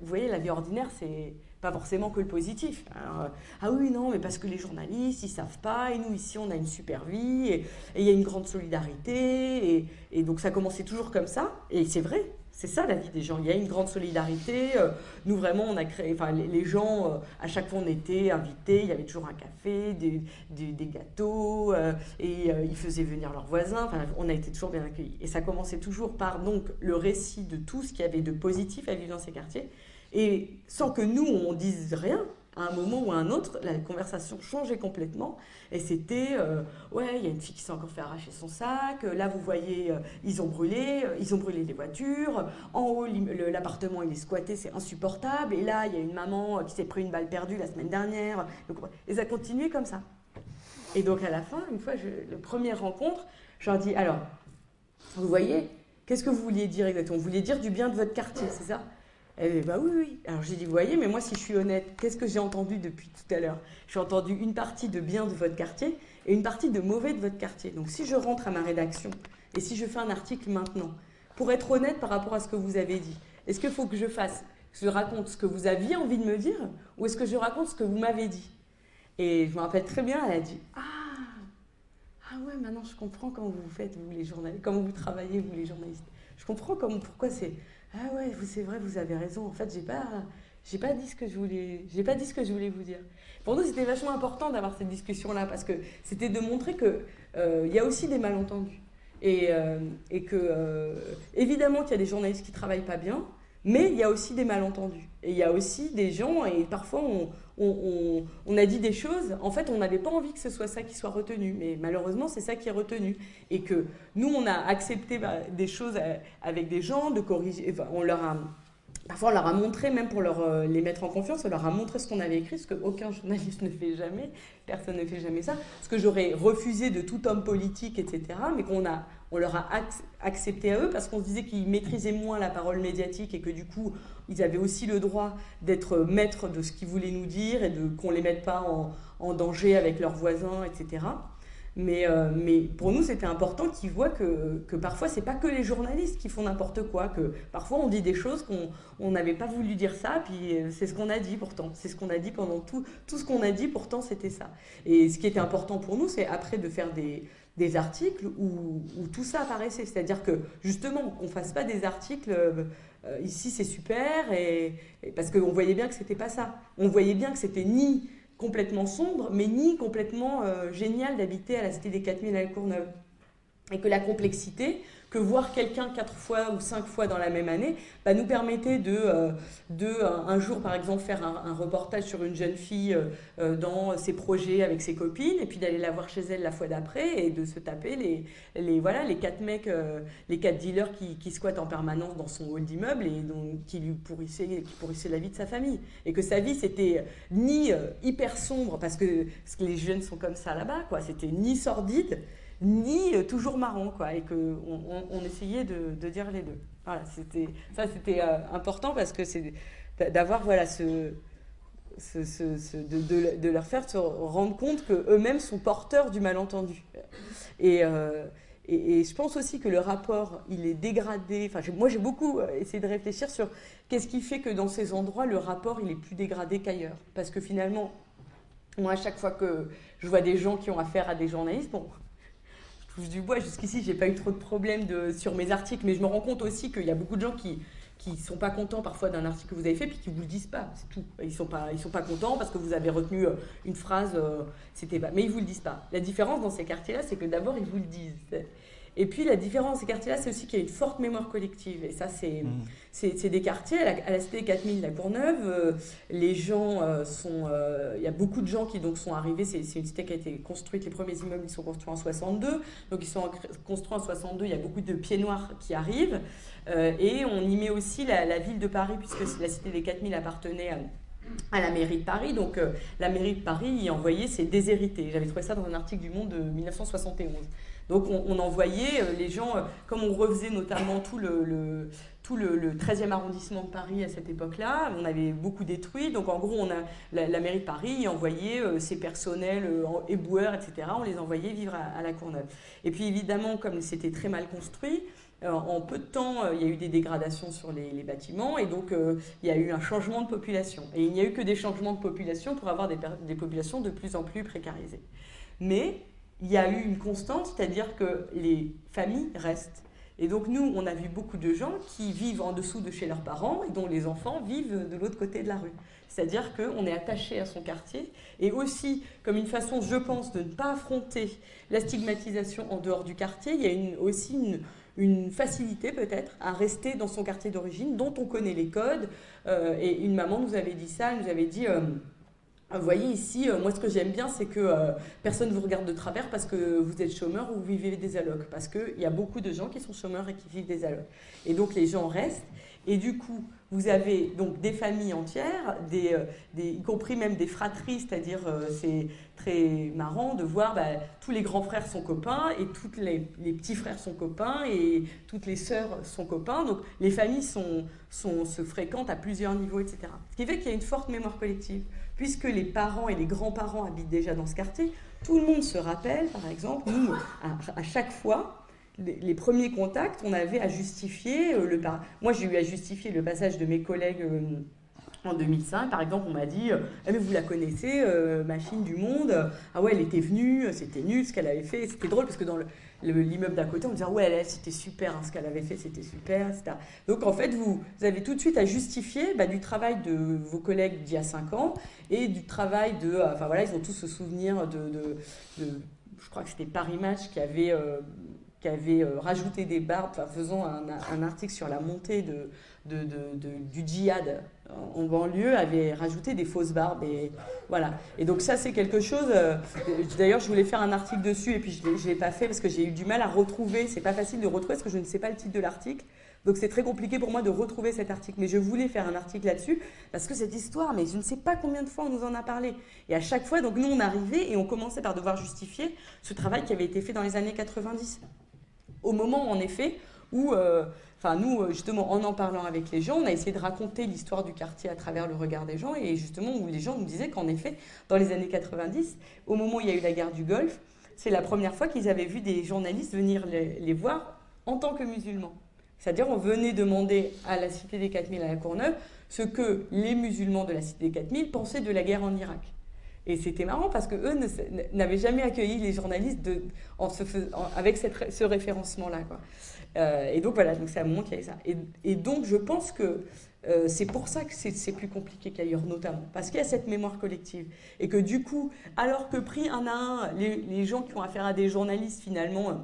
vous voyez, la vie ordinaire, c'est pas forcément que le positif. Euh, ah oui, non, mais parce que les journalistes, ils savent pas, et nous, ici, on a une super vie, et il y a une grande solidarité, et, et, donc ça commençait toujours comme ça, et c'est vrai, c'est ça la vie des gens. Il y a une grande solidarité. Euh, nous, vraiment, on a créé. Enfin, les, gens, euh, à chaque fois, on était invités. Il y avait toujours un café, des, des, gâteaux, euh, et ils faisaient venir leurs voisins. Enfin, on a été toujours bien accueillis. Et ça commençait toujours par donc le récit de tout ce qu'il y avait de positif à vivre dans ces quartiers. Et sans que nous, on dise rien, à un moment ou à un autre, la conversation changeait complètement. Et c'était, euh, ouais, il y a une fille qui s'est encore fait arracher son sac. Là, vous voyez, euh, ils ont brûlé, euh, ils ont brûlé les voitures. En haut, l'appartement, il est squatté, c'est insupportable. Et là, il y a une maman qui s'est pris une balle perdue la semaine dernière. et ça a continué comme ça. Et donc, à la fin, une fois, je, la première rencontre, je dis, alors, vous voyez, qu'est-ce que vous vouliez dire exactement? Vous vouliez dire du bien de votre quartier, c'est ça? Elle dit, bah oui, oui. Alors j'ai dit, vous voyez, mais moi, si je suis honnête, qu'est-ce que j'ai entendu depuis tout à l'heure? J'ai entendu une partie de bien de votre quartier et une partie de mauvais de votre quartier. Donc si je rentre à ma rédaction et si je fais un article maintenant, pour être honnête par rapport à ce que vous avez dit, est-ce qu'il faut que je fasse, je raconte ce que vous aviez envie de me dire ou est-ce que je raconte ce que vous m'avez dit? Et je me rappelle très bien, elle a dit, ah, ah ouais, maintenant je comprends comment vous faites, vous les journalistes, comment vous travaillez, vous les journalistes. Je comprends comment, pourquoi c'est ah ouais, c'est vrai, vous avez raison. En fait, j'ai pas, j'ai pas dit ce que je voulais, j'ai pas dit ce que je voulais vous dire. Pour nous, c'était vachement important d'avoir cette discussion-là parce que c'était de montrer que euh, il y a aussi des malentendus et, euh, et que euh, évidemment qu'il y a des journalistes qui travaillent pas bien, mais il y a aussi des malentendus. Et il y a aussi des gens, et parfois on, on, a dit des choses, en fait on n'avait pas envie que ce soit ça qui soit retenu, mais malheureusement c'est ça qui est retenu. Et que nous on a accepté bah, des choses euh, avec des gens, de corriger, on leur a... Parfois, on leur a montré, même pour leur, euh, les mettre en confiance, on leur a montré ce qu'on avait écrit, ce qu'aucun journaliste ne fait jamais, personne ne fait jamais ça, ce que j'aurais refusé de tout homme politique, etc., mais qu'on a, on leur a accepté à eux parce qu'on se disait qu'ils maîtrisaient moins la parole médiatique et que du coup, ils avaient aussi le droit d'être maîtres de ce qu'ils voulaient nous dire et de qu'on les mette pas en, danger avec leurs voisins, etc. Mais, euh, mais pour nous, c'était important qu'ils voient que, que parfois, c'est pas que les journalistes qui font n'importe quoi, que parfois on dit des choses qu'on n'avait pas voulu dire ça, puis euh, c'est ce qu'on a dit pourtant. C'est ce qu'on a dit pendant tout, tout ce qu'on a dit, pourtant c'était ça. Et ce qui était important pour nous, c'est après de faire des, des articles où, tout ça apparaissait. C'est-à-dire que justement, qu'on ne fasse pas des articles, euh, ici c'est super, et, parce qu'on voyait bien que c'était pas ça. On voyait bien que c'était ni complètement sombre, mais ni complètement euh, génial d'habiter à la Cité des 4000 à la Courneuve. Et que la complexité, que voir quelqu'un quatre fois ou cinq fois dans la même année bah, nous permettait de, euh, de un jour, par exemple, faire un, reportage sur une jeune fille euh, euh, dans ses projets avec ses copines, et puis d'aller la voir chez elle la fois d'après, et de se taper les, les, voilà, les quatre mecs, les quatre dealers qui, qui, squattent en permanence dans son hall d'immeuble et donc, qui lui pourrissaient, qui pourrissaient la vie de sa famille. Et que sa vie, c'était ni hyper sombre, parce que, parce que les jeunes sont comme ça là-bas, quoi, c'était ni sordide, ni euh, toujours marrant, quoi, et qu'on on, essayait de, dire les deux. Voilà, c'était, ça c'était euh, important parce que c'est d'avoir voilà, ce, ce, de, de, leur faire se rendre compte qu'eux-mêmes sont porteurs du malentendu. Euh, et, et, je pense aussi que le rapport, il est dégradé. Enfin, moi, j'ai beaucoup essayé de réfléchir sur qu'est-ce qui fait que dans ces endroits, le rapport, il est plus dégradé qu'ailleurs. Parce que finalement, moi, à chaque fois que je vois des gens qui ont affaire à des journalistes, bon, touche du bois. Jusqu'ici, j'ai pas eu trop de problèmes sur mes articles, mais je me rends compte aussi qu'il y a beaucoup de gens qui qui sont pas contents parfois d'un article que vous avez fait puis qui vous le disent pas, c'est tout. Ils sont pas ils sont pas contents parce que vous avez retenu euh, une phrase, euh, c'était pas, mais ils vous le disent pas. La différence dans ces quartiers-là, c'est que d'abord ils vous le disent. Et puis la différence ces quartiers-là, c'est aussi qu'il y a une forte mémoire collective. Et ça, c'est mmh. des quartiers, à la, cité 4000, la Courneuve, euh, les gens euh, sont... Euh, il y a beaucoup de gens qui donc sont arrivés, c'est une cité qui a été construite, les premiers immeubles ils sont construits en 62, donc ils sont construits en 62, il y a beaucoup de pieds noirs qui arrivent. et on y met aussi la, la, ville de Paris, puisque la cité des 4000 appartenait à à la mairie de Paris. Donc la mairie de Paris y envoyait ses déshérités. J'avais trouvé ça dans un article du Monde de 1971. Donc on, envoyait euh, les gens, euh, comme on refaisait notamment tout le, tout le, 13e arrondissement de Paris à cette époque-là, on avait beaucoup détruit. Donc en gros, on a, la, mairie de Paris envoyait euh, ses personnels éboueurs, etc. On les envoyait vivre à, la Courneuve. Et puis évidemment, comme c'était très mal construit, en peu de temps, il y a eu des dégradations sur les, bâtiments et donc il y a eu un changement de population. Et il n'y a eu que des changements de population pour avoir des, des populations de plus en plus précarisées. Mais il y a eu une constante, c'est-à-dire que les familles restent. Et donc nous, on a vu beaucoup de gens qui vivent en dessous de chez leurs parents et dont les enfants vivent de l'autre côté de la rue. C'est-à-dire qu'on est attaché à son quartier et aussi comme une façon, je pense, de ne pas affronter la stigmatisation en dehors du quartier, il y a aussi une, facilité peut-être à rester dans son quartier d'origine dont on connaît les codes. Euh, et une maman nous avait dit ça, elle nous avait dit... Euh, vous voyez ici, euh, moi ce que j'aime bien, c'est que euh, personne ne vous regarde de travers parce que vous êtes chômeur ou vous vivez des allocs. Parce qu'il y a beaucoup de gens qui sont chômeurs et qui vivent des allocs. Et donc les gens restent. Et du coup, vous avez donc des familles entières, des, euh, y compris même des fratries, c'est-à-dire c'est très marrant de voir bah, tous les grands frères sont copains et tous les, les, petits frères sont copains et toutes les sœurs sont copains. Donc les familles sont, sont, se fréquentent à plusieurs niveaux, etc. Ce qui fait qu'il y a une forte mémoire collective puisque les parents et les grands-parents habitent déjà dans ce quartier, tout le monde se rappelle, par exemple, nous, à, chaque fois, les, premiers contacts, on avait à justifier euh, le... Moi, j'ai eu à justifier le passage de mes collègues... Euh, en 2005, par exemple, on m'a dit ah, mais vous la connaissez, euh, machine du monde? Ah ouais, elle était venue, c'était nul ce qu'elle avait fait. C'était drôle parce que dans l'immeuble d'à côté, on me disait ouais, c'était super, hein, ce qu'elle avait fait, c'était super, etc. Donc en fait, vous, avez tout de suite à justifier bah, du travail de vos collègues d'il y a 5 ans et du travail de. Euh, enfin voilà, ils ont tous ce souvenir de. de, je crois que c'était Paris Match qui avait. Euh, qui avait rajouté des barbes, faisant un, article sur la montée de, de, du djihad en banlieue avait rajouté des fausses barbes. Et, voilà. et donc ça, c'est quelque chose... Euh, d'ailleurs, je voulais faire un article dessus et puis je ne l'ai pas fait parce que j'ai eu du mal à retrouver. C'est pas facile de retrouver parce que je ne sais pas le titre de l'article. Donc c'est très compliqué pour moi de retrouver cet article. Mais je voulais faire un article là-dessus parce que cette histoire, mais je ne sais pas combien de fois on nous en a parlé. Et à chaque fois, donc nous, on arrivait et on commençait par devoir justifier ce travail qui avait été fait dans les années 90. Au moment, en effet, où... Euh, Enfin, nous, euh, justement, en en parlant avec les gens, on a essayé de raconter l'histoire du quartier à travers le regard des gens, et justement, les gens nous disaient qu'en effet, dans les années 90, au moment où il y a eu la guerre du Golfe, c'est la première fois qu'ils avaient vu des journalistes venir les, voir en tant que musulmans. C'est-à-dire, on venait demander à la Cité des 4000 à la Courneuve ce que les musulmans de la Cité des 4000 pensaient de la guerre en Irak. Et c'était marrant parce que eux n'avaient jamais accueilli les journalistes avec ce référencement-là. Euh, et donc voilà, donc c'est à un moment qu'il y avait ça. Et, donc je pense que euh, c'est pour ça que c'est plus compliqué qu'ailleurs, notamment, parce qu'il y a cette mémoire collective. Et que du coup, alors que pris un à un, les, les gens qui ont affaire à des journalistes, finalement, euh,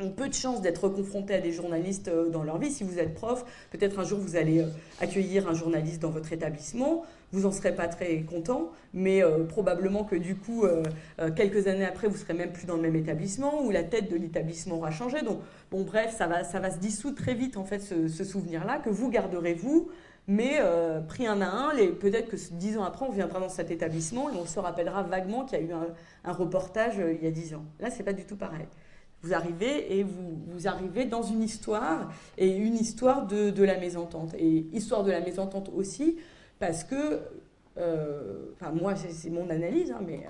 ont peu de chances d'être confrontés à des journalistes dans leur vie. Si vous êtes prof, peut-être un jour vous allez accueillir un journaliste dans votre établissement vous en serez pas très content, mais euh, probablement que du coup, euh, euh, quelques années après, vous serez même plus dans le même établissement, ou la tête de l'établissement aura changé. Donc, bon, bref, ça va, ça va se dissoudre très vite, en fait, ce, souvenir-là, que vous garderez vous, mais pris un à un, peut-être que dix ans après, on viendra dans cet établissement et on se rappellera vaguement qu'il y a eu un, reportage il y a dix ans. Là, c'est pas du tout pareil. Vous arrivez et vous, vous, arrivez dans une histoire, et une histoire de, de la mésentente. Et histoire de la mésentente aussi, parce que, euh, enfin moi c'est mon analyse, hein, mais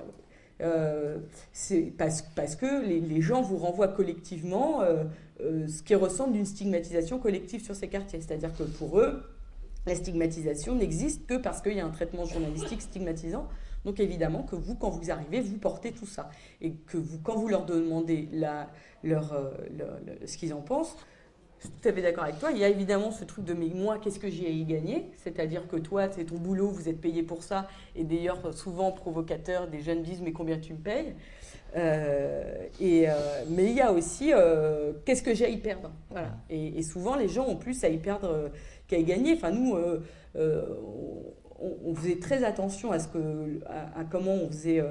euh, c'est parce, parce, que les, gens vous renvoient collectivement euh, ce qui ressemble d'une stigmatisation collective sur ces quartiers. C'est-à-dire que pour eux, la stigmatisation n'existe que parce qu'il y a un traitement journalistique stigmatisant. Donc évidemment que vous, quand vous arrivez, vous portez tout ça. Et que vous, quand vous leur demandez leur, ce qu'ils en pensent, je suis tout à fait d'accord avec toi. Il y a évidemment ce truc de mais moi, qu'est-ce que j'ai à y gagner? C'est-à-dire que toi, c'est ton boulot, vous êtes payé pour ça. Et d'ailleurs, souvent provocateur, des jeunes disent mais combien tu me payes? Euh, et, euh, mais il y a aussi euh, qu'est-ce que j'ai à y perdre? Voilà. Et, souvent, les gens ont plus à y perdre qu'à y gagner. Enfin, nous, on, faisait très attention à, ce que, à comment on faisait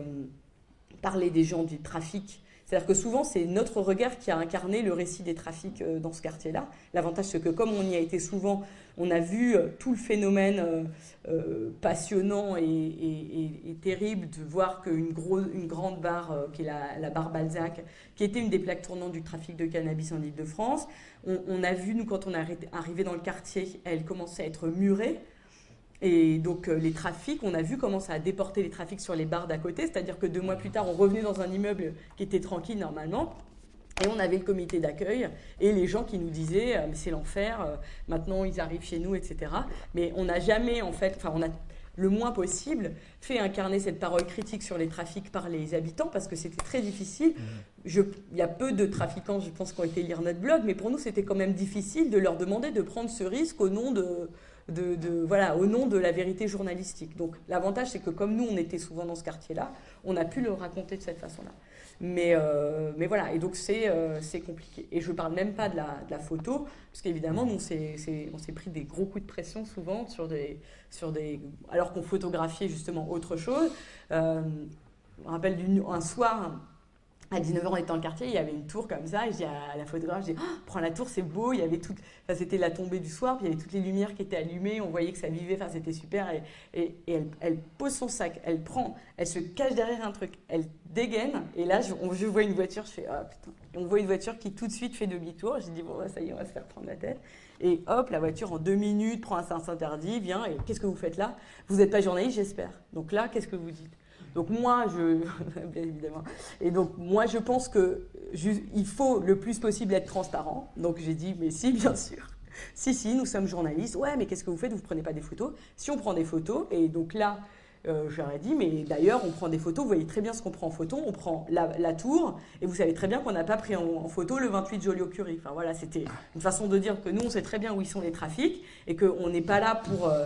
parler des gens du trafic c'est-à-dire que souvent, c'est notre regard qui a incarné le récit des trafics euh, dans ce quartier-là. L'avantage, c'est que comme on y a été souvent, on a vu euh, tout le phénomène euh, passionnant et, terrible de voir qu'une une grande barre, qui est la, barre Balzac, qui était une des plaques tournantes du trafic de cannabis en Ile-de-France, on, on, a vu, nous, quand on est arrivé dans le quartier, elle commençait à être murée. Et donc euh, les trafics, on a vu comment ça a déporté les trafics sur les bars d'à côté, c'est-à-dire que deux mois plus tard, on revenait dans un immeuble qui était tranquille normalement, et on avait le comité d'accueil et les gens qui nous disaient euh, mais c'est l'enfer, euh, maintenant ils arrivent chez nous, etc. Mais on n'a jamais en fait, enfin on a le moins possible fait incarner cette parole critique sur les trafics par les habitants parce que c'était très difficile. Mmh. il y a peu de trafiquants, je pense, qui ont été lire notre blog, mais pour nous c'était quand même difficile de leur demander de prendre ce risque au nom de voilà, au nom de la vérité journalistique. Donc l'avantage, c'est que comme nous, on était souvent dans ce quartier-là, on a pu le raconter de cette façon-là. Mais, euh, mais voilà, et donc euh, c'est compliqué. Et je ne parle même pas de la, de la photo, parce qu'évidemment, on s'est pris des gros coups de pression souvent, sur des, sur des, alors qu'on photographiait justement autre chose. Euh, je me rappelle un soir, à 19h, on était dans le quartier, il y avait une tour comme ça, et je dis à la photographe, je dis, oh, prends la tour, c'est beau, il y avait tout, enfin, c'était la tombée du soir, puis il y avait toutes les lumières qui étaient allumées, on voyait que ça vivait, enfin, c'était super, et, elle, pose son sac, elle prend, elle se cache derrière un truc, elle dégaine, et là, je, je vois une voiture, je fais, oh putain, on voit une voiture qui tout de suite fait demi-tour, j'ai dit, bon, bah, ça y est, on va se faire prendre la tête, et hop, la voiture en deux minutes prend un sens interdit, vient, et qu'est-ce que vous faites là? Vous n'êtes pas journaliste, j'espère. Donc là, qu'est-ce que vous dites? donc moi, je, pense que il faut le plus possible être transparent. Donc j'ai dit, mais si, bien sûr. Si, si, nous sommes journalistes. Ouais, mais qu'est-ce que vous faites? Vous ne prenez pas des photos? Si on prend des photos, et donc là, euh, j'aurais dit, mais d'ailleurs, on prend des photos, vous voyez très bien ce qu'on prend en photo, on prend la, tour, et vous savez très bien qu'on n'a pas pris en, photo le 28 Joliot-Curie. Enfin voilà, c'était une façon de dire que nous, on sait très bien où ils sont les trafics, et qu'on n'est pas là pour... Euh,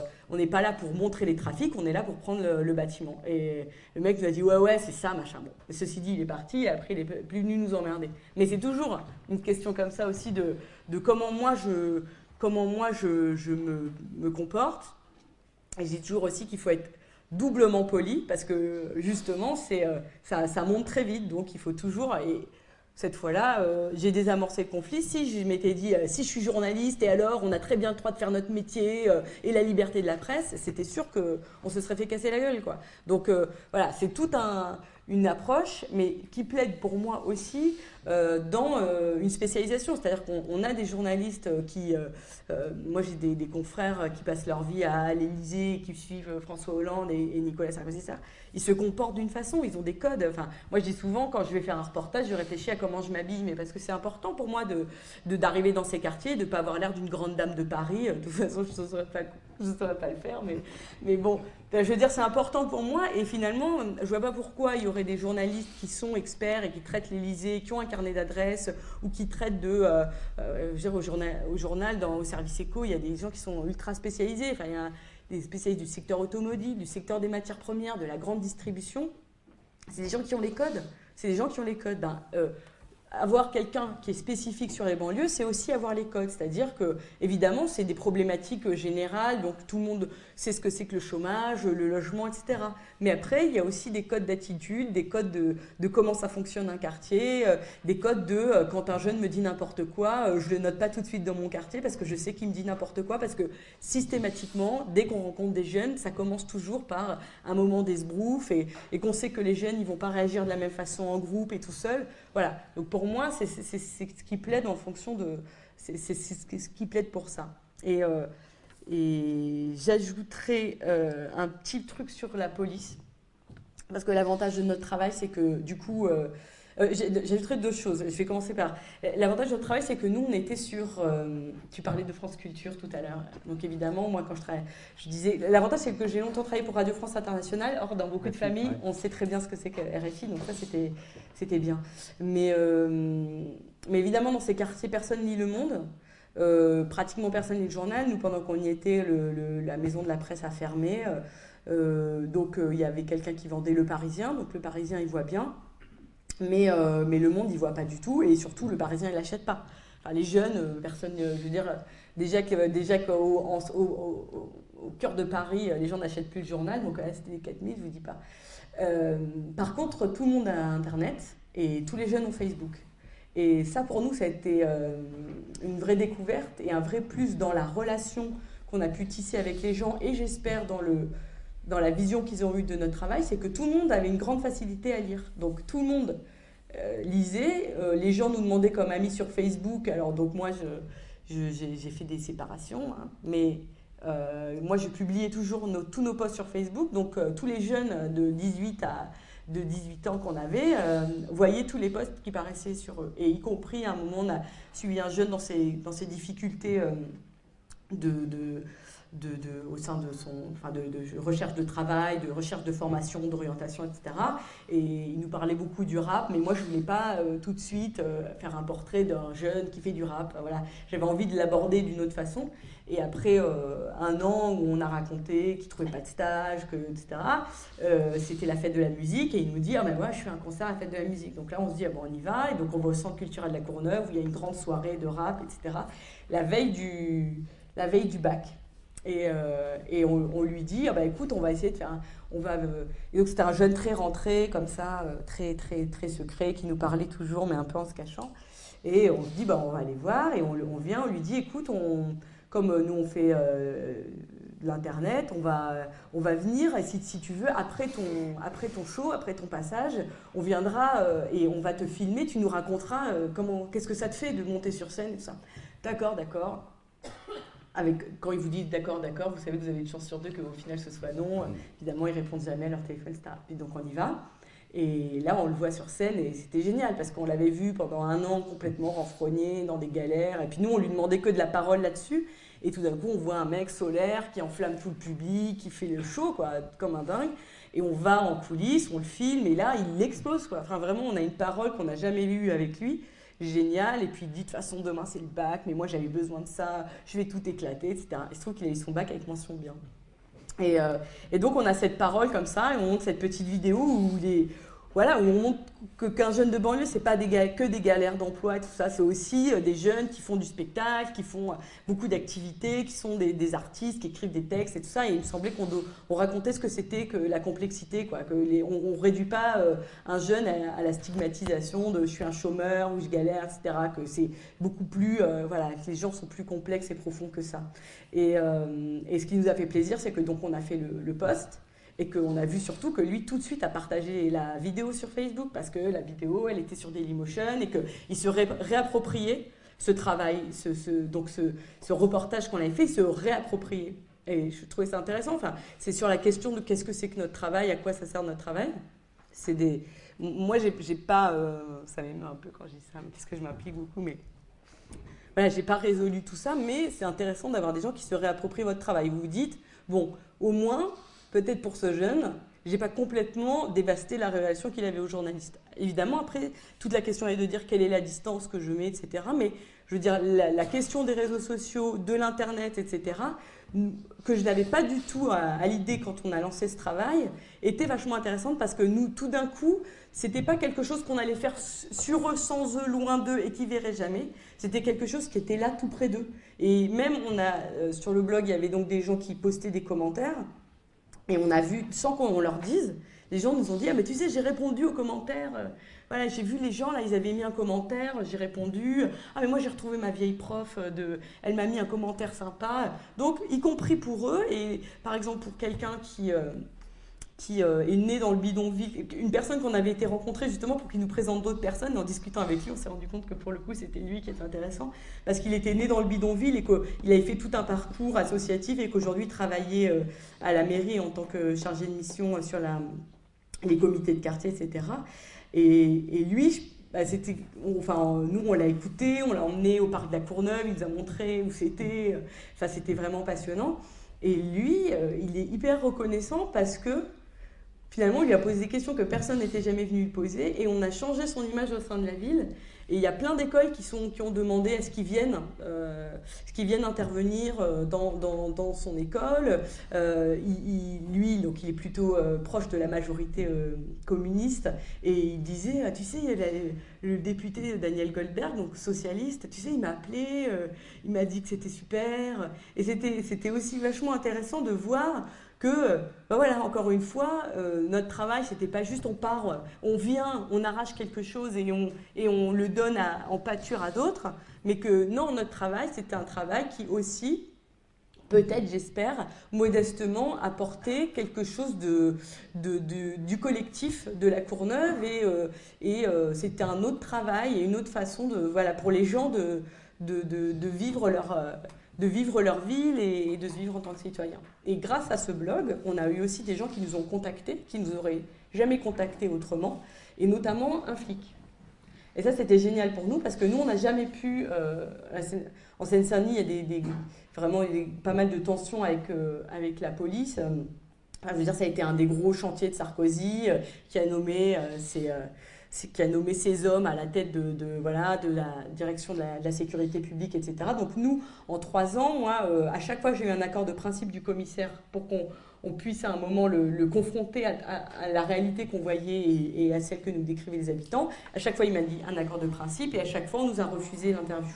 pas là pour montrer les trafics, on est là pour prendre le, bâtiment. Et le mec nous a dit ouais ouais c'est ça machin. Bon, ceci dit il est parti et après il est plus venu nous emmerder. Mais c'est toujours une question comme ça aussi de, de comment moi je comment moi je, je me, me, comporte. Et je toujours aussi qu'il faut être doublement poli parce que justement c'est euh, ça, monte très vite. Donc il faut toujours et cette fois-là euh, j'ai désamorcé le conflit. Si je m'étais dit euh, si je suis journaliste et alors on a très bien le droit de faire notre métier et la liberté de la presse c'était sûr que on se serait fait casser la gueule quoi. Donc voilà c'est tout un une approche, mais qui plaide pour moi aussi euh, dans euh, une spécialisation. C'est-à-dire qu'on a des journalistes qui, euh, moi j'ai des, confrères qui passent leur vie à l'Élysée, qui suivent François Hollande et, Nicolas Sarkozy. Ça. Ils se comportent d'une façon, ils ont des codes. Enfin, moi je dis souvent quand je vais faire un reportage, je réfléchis à comment je m'habille, mais parce que c'est important pour moi de d'arriver dans ces quartiers, de ne pas avoir l'air d'une grande dame de Paris. De toute façon, je ne saurais, saurais, pas le faire, mais, mais bon, je veux dire, c'est important pour moi. Et finalement, je vois pas pourquoi il y aurait des journalistes qui sont experts et qui traitent l'Élysée, qui ont un carnet d'adresses ou qui traitent de. Euh, euh, je veux dire, au journal, au journal, dans, au service éco, il y a des gens qui sont ultra spécialisés. Il y a des spécialistes du secteur automobile, du secteur des matières premières, de la grande distribution. C'est des gens qui ont les codes. C'est des gens qui ont les codes. Ben, euh, avoir quelqu'un qui est spécifique sur les banlieues, c'est aussi avoir les codes. C'est-à-dire que, évidemment, c'est des problématiques générales, donc tout le monde sait ce que c'est que le chômage, le logement, etc. Mais après, il y a aussi des codes d'attitude, des codes de, comment ça fonctionne un quartier, euh, des codes de euh, quand un jeune me dit n'importe quoi, euh, je le note pas tout de suite dans mon quartier parce que je sais qu'il me dit n'importe quoi, parce que systématiquement, dès qu'on rencontre des jeunes, ça commence toujours par un moment d'esbrouf et, et qu'on sait que les jeunes, ils vont pas réagir de la même façon en groupe et tout seul. Voilà. Donc pour moi, c'est ce qui plaide en fonction de. C'est ce qui plaide pour ça. Et, euh, et j'ajouterai euh, un petit truc sur la police. Parce que l'avantage de notre travail, c'est que du coup. Euh, euh, J'ajouterai deux choses. Je vais commencer par. L'avantage de notre travail, c'est que nous, on était sur. Euh, tu parlais de France Culture tout à l'heure. Donc, évidemment, moi, quand je travaille, je disais. L'avantage, c'est que j'ai longtemps travaillé pour Radio France Internationale. Or, dans beaucoup de familles, on sait très bien ce que c'est que RFI. Donc, ça, c'était bien. Mais, mais évidemment, dans ces quartiers, personne lit le monde. Pratiquement personne lit le journal. Nous, pendant qu'on y était, la maison de la presse a fermé. donc il y avait quelqu'un qui vendait Le Parisien. Donc Le Parisien, il voit bien. Mais, Le Monde, il voit pas du tout. Et surtout, Le Parisien, il l'achète pas. Les jeunes, personne, je veux dire, déjà qu'au au, cœur de Paris, les gens n'achètent plus le journal. Donc là, c'était les 4000, je vous dis pas. par contre, tout le monde a Internet. Et tous les jeunes ont Facebook. Et ça, pour nous, ça a été euh, une vraie découverte et un vrai plus dans la relation qu'on a pu tisser avec les gens et j'espère dans, le, dans la vision qu'ils ont eue de notre travail, c'est que tout le monde avait une grande facilité à lire. Donc tout le monde euh, lisait, euh, les gens nous demandaient comme amis sur Facebook, alors donc moi j'ai fait des séparations, hein. mais moi je publiais toujours tous nos posts sur Facebook, donc tous les jeunes de 18 à de 18 ans qu'on avait, euh, voyait tous les postes qui paraissaient sur eux. Et y compris, à un moment, on a suivi un jeune dans ses, dans ses difficultés euh, de, de, de, au sein de son enfin de, recherche de travail, de recherche de formation, d'orientation, etc. Et il nous parlait beaucoup du rap, mais moi je voulais pas euh, tout de suite faire un portrait d'un jeune qui fait du rap. Voilà, j'avais envie de l'aborder d'une autre façon. Et après euh, un an où on a raconté qu'il ne trouvait pas de stage, que, etc., euh, c'était la fête de la musique et il nous dit Ah ben moi je fais un concert à la fête de la musique. Donc là on se dit Ah bon on y va. Et donc on va au centre culturel de la Courneuve où il y a une grande soirée de rap, etc. La veille du, la veille du bac. Et, euh, et on, lui dit ah ben écoute on va essayer de faire on va et donc c'était un jeune très rentré comme ça très très très secret qui nous parlait toujours mais un peu en se cachant et on se dit bah on va aller voir et on vient on lui dit écoute on comme euh, nous on fait euh, l'internet, on va, on va venir et si, si, tu veux, après ton, après ton show, après ton passage, on viendra euh, et on va te filmer, tu nous raconteras comment, qu'est-ce que ça te fait de monter sur scène et tout ça. D'accord, d'accord. Avec, quand ils vous disent d'accord, d'accord, vous savez que vous avez une chance sur deux qu'au final ce soit non. Mm. Évidemment, ils répondent jamais à leur téléphone, etc. Et donc on y va. Et là, on le voit sur scène et c'était génial parce qu'on l'avait vu pendant un an complètement renfrogné dans des galères. Et puis nous, on lui demandait que de la parole là-dessus. Et tout d'un coup, on voit un mec solaire qui enflamme tout le public, qui fait le show, quoi, comme un dingue. Et on va en coulisses, on le filme, et là, il explose, quoi. Enfin, vraiment, on a une parole qu'on n'a jamais eue avec lui. Génial. Et puis, il dit, de toute façon, demain, c'est le bac, mais moi, j'avais besoin de ça, je vais tout éclater, etc. Et je trouve qu'il a eu son bac avec mention bien. Et, euh, et, donc, on a cette parole comme ça, et on montre cette petite vidéo où les, voilà, où on montre qu'un jeune de banlieue, c'est pas que des galères d'emploi et tout ça, c'est aussi euh, des jeunes qui font du spectacle, qui font euh, beaucoup d'activités, qui sont des, artistes, qui écrivent des textes et tout ça. Et il me semblait qu'on on racontait ce que c'était que la complexité, quoi, que on, ne réduit pas euh, un jeune à, la stigmatisation de je suis un chômeur ou je galère, etc. Que c'est beaucoup plus, voilà, que les gens sont plus complexes et profonds que ça. Et, ce qui nous a fait plaisir, c'est que donc on a fait le poste et qu'on a vu surtout que lui tout de suite a partagé la vidéo sur Facebook parce que la vidéo elle était sur Dailymotion et qu'il se réappropriait ce travail, ce, donc ce, reportage qu'on avait fait, il se réappropriait. Et je trouvais ça intéressant. Enfin, c'est sur la question de qu'est-ce que c'est que notre travail, à quoi ça sert notre travail. C'est des, moi j'ai pas, euh, ça m'émeut un peu quand je dis ça, parce que je m'implique beaucoup, mais voilà, j'ai pas résolu tout ça, mais c'est intéressant d'avoir des gens qui se réapproprient votre travail. Vous vous dites, bon, au moins peut-être pour ce jeune, j'ai pas complètement dévasté la relation qu'il avait aux journalistes. Évidemment, après, toute la question est de dire quelle est la distance que je mets, etc. Mais je veux dire, la, question des réseaux sociaux, de l'Internet, etc., que je n'avais pas du tout à, l'idée quand on a lancé ce travail, était vachement intéressante parce que nous, tout d'un coup, c'était pas quelque chose qu'on allait faire sur eux, sans eux, loin d'eux et qui verraient jamais. C'était quelque chose qui était là tout près d'eux. Et même, on a, euh, sur le blog, il y avait donc des gens qui postaient des commentaires. Et on a vu, sans qu'on leur dise, les gens nous ont dit Ah, mais tu sais, j'ai répondu aux commentaires. Euh, voilà, j'ai vu les gens, là, ils avaient mis un commentaire, j'ai répondu. Ah, mais moi, j'ai retrouvé ma vieille prof, euh, de, elle m'a mis un commentaire sympa. Donc, y compris pour eux, et par exemple, pour quelqu'un qui. Euh, euh, est né dans le bidonville, une personne qu'on avait été rencontrée justement pour qu'il nous présente d'autres personnes. En discutant avec lui, on s'est rendu compte que pour le coup, c'était lui qui était intéressant parce qu'il était né dans le bidonville et qu'il avait fait tout un parcours associatif et qu'aujourd'hui, il travaillait euh, à la mairie en tant que chargé de mission euh, sur les comités de quartier, etc. Et, lui, bah, c'était, enfin, nous, on l'a écouté, on l'a emmené au parc de la Courneuve, il nous a montré où c'était. Enfin, c'était vraiment passionnant. Et lui, il est hyper reconnaissant parce que Finalement, il lui a posé des questions que personne n'était jamais venu lui poser et on a changé son image au sein de la ville. Et il y a plein d'écoles qui, qui ont demandé à ce qu'ils viennent, euh, viennent intervenir euh, dans, dans, dans son école. Euh, il, lui, donc, il est plutôt proche de la majorité communiste, et il disait, ah, tu sais, le député Daniel Goldberg, donc socialiste, tu sais, il m'a appelé, il m'a dit que c'était super, et c'était aussi vachement intéressant de voir que, ben voilà, encore une fois, euh, notre travail, c'était pas juste on part, on vient, on arrache quelque chose et on, et on le donne en pâture à d'autres, mais que non, notre travail, c'était un travail qui aussi, peut-être, j'espère, modestement apportait quelque chose de, du collectif de la Courneuve et, euh, euh, c'était un autre travail et une autre façon de, voilà, pour les gens de, de, vivre leur de vivre leur ville et de se vivre en tant que citoyen. Et grâce à ce blog, on a eu aussi des gens qui nous ont contactés, qui nous auraient jamais contactés autrement, et notamment un flic. Et ça, c'était génial pour nous parce que nous, on n'a jamais pu. Euh, en Seine-Saint-Denis, il y a des, vraiment pas mal de tensions avec, euh, avec la police. je veux dire, ça a été un des gros chantiers de Sarkozy euh, qui a nommé ses qui a nommé ces hommes à la tête de, voilà, de la direction de la, sécurité publique, etc. Donc nous, en trois ans, moi, euh, à chaque fois j'ai eu un accord de principe du commissaire pour qu'on on puisse à un moment le, confronter à, la réalité qu'on voyait et, et, à celle que nous décrivaient les habitants, à chaque fois il m'a dit un accord de principe et à chaque fois on nous a refusé l'interview.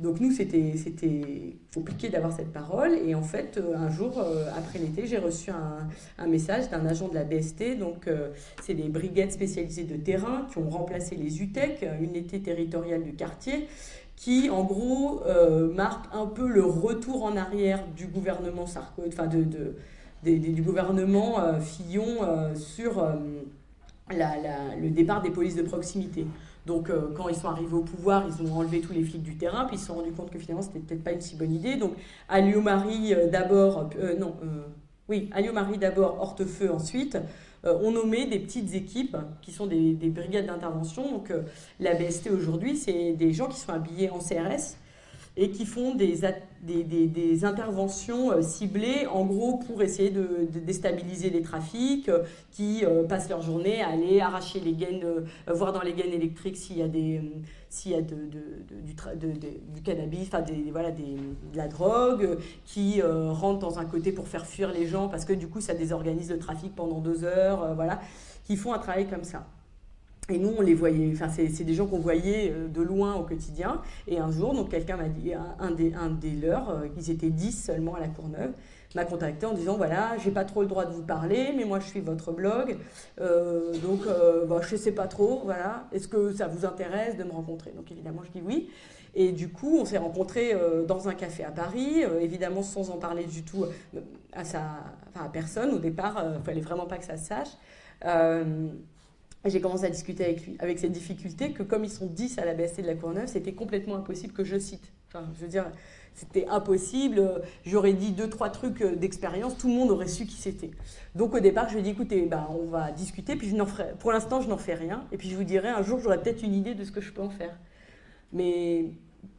Donc nous, c'était compliqué d'avoir cette parole. Et en fait, euh, un jour, euh, après l'été, j'ai reçu un, message d'un agent de la BST. Donc euh, c'est des brigades spécialisées de terrain qui ont remplacé les UTEC, unité territoriale du quartier, qui en gros marque un peu le retour en arrière du gouvernement Sarko, enfin du gouvernement Fillon sur le départ des polices de proximité. Donc, euh, quand ils sont arrivés au pouvoir, ils ont enlevé tous les flics du terrain, puis ils se sont rendus compte que finalement, c'était peut-être pas une si bonne idée. Donc, Alliot-Marie euh, d'abord, euh, non, oui, Alliot-Marie d'abord, Hortefeux ensuite, ont nommé des petites équipes qui sont des, des brigades d'intervention. Donc, la BST aujourd'hui, c'est des gens qui sont habillés en CRS et qui font des, des, interventions euh, ciblées, en gros, pour essayer de, déstabiliser les trafics, euh, qui euh, passent leur journée à aller arracher les gaines, voir dans les gaines électriques s'il y a, des, s'il y a du, cannabis, enfin voilà, de la drogue, qui rentrent dans un côté pour faire fuir les gens, parce que du coup, ça désorganise le trafic pendant deux heures, voilà, qui font un travail comme ça. Et nous, on les voyait, enfin, c'est des gens qu'on voyait euh, de loin au quotidien. Et un jour, donc quelqu'un m'a dit, un des, leurs, euh, ils étaient 10 seulement à la Courneuve, m'a contacté en disant voilà, j'ai pas trop le droit de vous parler, mais moi je suis votre blog, euh, donc bah, je sais pas trop, voilà, est-ce que ça vous intéresse de me rencontrer? Donc évidemment, je dis oui. Et du coup, on s'est rencontrés dans un café à Paris, évidemment sans en parler du tout à personne. Au départ, il fallait vraiment pas que ça se sache j'ai commencé à discuter avec lui, avec cette difficulté que comme ils sont 10 à la BST de la Courneuve, c'était complètement impossible que je cite. Enfin, je veux dire, c'était impossible. J'aurais dit deux, trois trucs d'expérience, tout le monde aurait su qui c'était. Donc au départ, je lui ai dit, écoutez, bah, on va discuter, puis je ferai, pour l'instant, je n'en fais rien, et puis je vous dirai, un jour, j'aurai peut-être une idée de ce que je peux en faire. Mais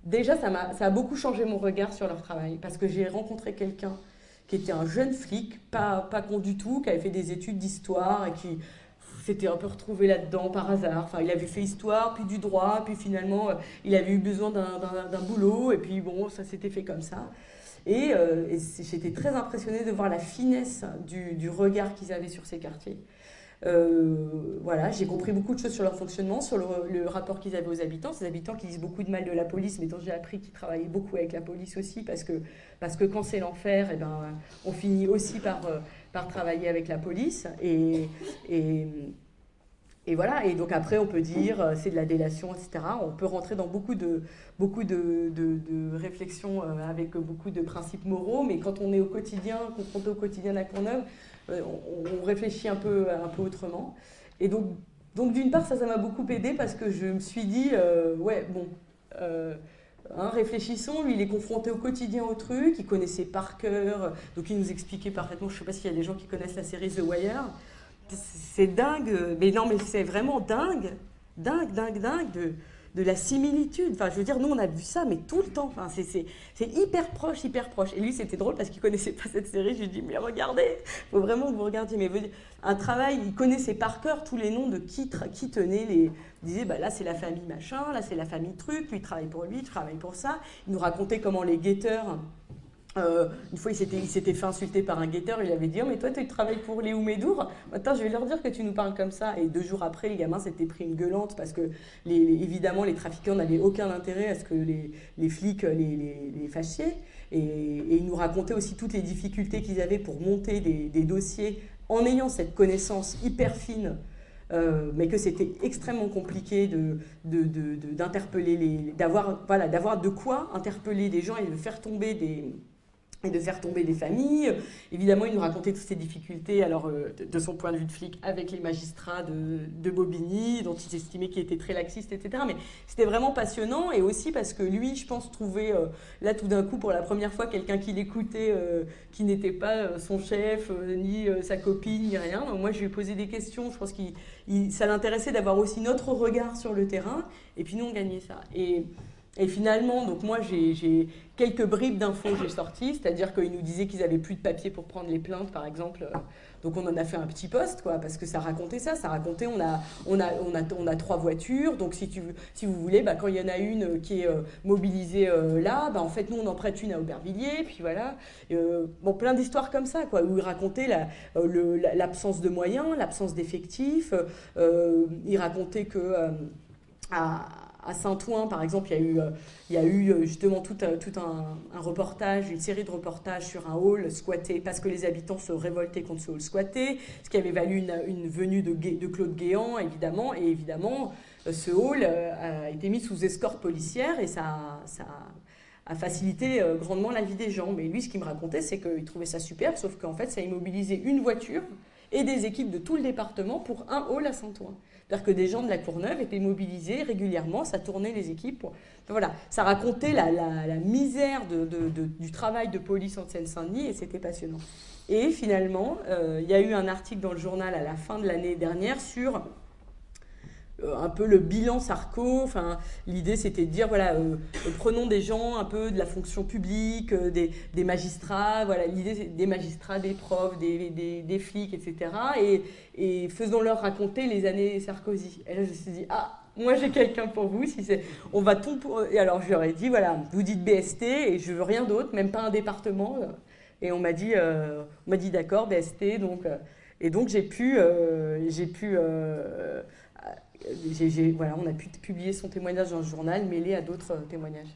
déjà, ça, a, ça a beaucoup changé mon regard sur leur travail, parce que j'ai rencontré quelqu'un qui était un jeune flic, pas, pas con du tout, qui avait fait des études d'histoire et qui s'était un peu retrouvé là-dedans par hasard. Enfin, il avait fait histoire, puis du droit, puis finalement, euh, il avait eu besoin d'un boulot, et puis bon, ça s'était fait comme ça. Et, euh, j'étais très impressionnée de voir la finesse du, regard qu'ils avaient sur ces quartiers. Euh, voilà, j'ai compris beaucoup de choses sur leur fonctionnement, sur le, rapport qu'ils avaient aux habitants. Ces habitants qui disent beaucoup de mal de la police, mais dont j'ai appris qu'ils travaillaient beaucoup avec la police aussi, parce que, parce que quand c'est l'enfer, eh ben, on finit aussi par par travailler avec la police. Et, voilà, et donc après on peut dire euh, c'est de la délation, etc. On peut rentrer dans beaucoup de, beaucoup de, réflexions euh, avec beaucoup de principes moraux, mais quand on est au quotidien, confronté au quotidien euh, on, réfléchit un peu, un peu autrement. Et donc, donc d'une part, ça, ça m'a beaucoup aidé parce que je me suis dit, ouais, bon, Hein, réfléchissons, lui il est confronté au quotidien au truc, il connaissait par cœur, donc il nous expliquait parfaitement, je ne sais pas s'il y a des gens qui connaissent la série The Wire, c'est dingue, mais non mais c'est vraiment dingue, dingue, dingue, dingue de, de la similitude. Enfin, je veux dire, nous, on a vu ça, mais tout le temps. Enfin, c'est hyper proche, hyper proche. Et lui, c'était drôle parce qu'il connaissait pas cette série. Je lui dis, mais regardez, faut vraiment que vous regardiez. Mais un travail, il connaissait par cœur tous les noms de qui, qui tenait les. Il disait, bah, là, c'est la famille machin, là, c'est la famille truc, lui, il travaille pour lui, il travaille pour ça. Il nous racontait comment les guetteurs euh, une fois, il s'était fait insulter par un guetteur. Il avait dit oh, Mais toi, tu travailles pour les Oumédour Maintenant, je vais leur dire que tu nous parles comme ça. Et deux jours après, les gamins s'étaient pris une gueulante parce que, évidemment, les trafiquants n'avaient aucun intérêt à ce que les, flics les, fâchiez. Et, et, ils nous racontaient aussi toutes les difficultés qu'ils avaient pour monter des, dossiers en ayant cette connaissance hyper fine. Euh, mais que c'était extrêmement compliqué d'interpeller de, de, d'avoir de quoi interpeller des gens et de faire tomber des, et de faire tomber des familles. Évidemment, il nous racontait toutes ces difficultés, alors euh, de son point de vue de flic, avec les magistrats de, de Bobigny, dont il estimait qu'il était très laxiste, etc. Mais c'était vraiment passionnant, et aussi parce que lui, je pense, trouvait euh, là tout d'un coup, pour la première fois, quelqu'un qui l'écoutait, euh, qui n'était pas son chef, ni sa copine, ni rien. Donc moi, je lui ai posé des questions, je pense que ça l'intéressait d'avoir aussi notre regard sur le terrain, et puis nous, on gagnait ça. Et, et finalement, donc moi, j'ai quelques bribes d'infos j'ai sorties, c'est-à-dire qu'ils nous disaient qu'ils n'avaient plus de papier pour prendre les plaintes, par exemple. Donc on en a fait un petit poste, quoi, parce que ça racontait ça. Ça racontait, on a, on a, on a, on a trois voitures, donc si, tu, si vous voulez, bah, quand il y en a une qui est euh, mobilisée euh, là, bah, en fait, nous, on en prête une à Aubervilliers, puis voilà. Euh, bon, plein d'histoires comme ça, quoi, où il racontait l'absence de moyens, l'absence d'effectifs. il racontait que... À, à Saint-Ouen, par exemple, il y a eu, euh, euh, justement tout, euh, un, reportage, une série de reportages sur un hall squatté parce que les habitants se révoltaient contre ce hall squatté, ce qui avait valu une, venue de, de, Claude Guéant, évidemment. Et évidemment, ce hall a été mis sous escorte policière et ça, ça a facilité grandement la vie des gens. Mais lui, ce qu'il me racontait, c'est qu'il trouvait ça super, sauf qu'en fait, ça a immobilisé une voiture et des équipes de tout le département pour un hall à Saint-Ouen. C'est-à-dire que des gens de la Courneuve étaient mobilisés régulièrement, ça tournait les équipes. voilà, ça racontait la, misère du travail de police en Seine-Saint-Denis et c'était passionnant. Et finalement, euh, il y a eu un article dans le journal à la fin de l'année dernière sur un peu le bilan Sarko. Enfin, l'idée c'était de dire voilà, euh, euh, prenons des gens un peu de la fonction publique, des, magistrats. Voilà, l'idée des magistrats, des profs, des, flics, etc. Et, faisons-leur raconter les années Sarkozy. Et là, je me suis dit ah. Moi, j'ai quelqu'un pour vous. Si c'est, on va tout. Et alors, je leur ai dit, voilà, vous dites BST et je veux rien d'autre, même pas un département. Et on m'a dit, on m'a dit d'accord, BST. Donc, et donc, j'ai pu, j'ai pu voilà, on a pu publier son témoignage dans le journal mêlé à d'autres témoignages.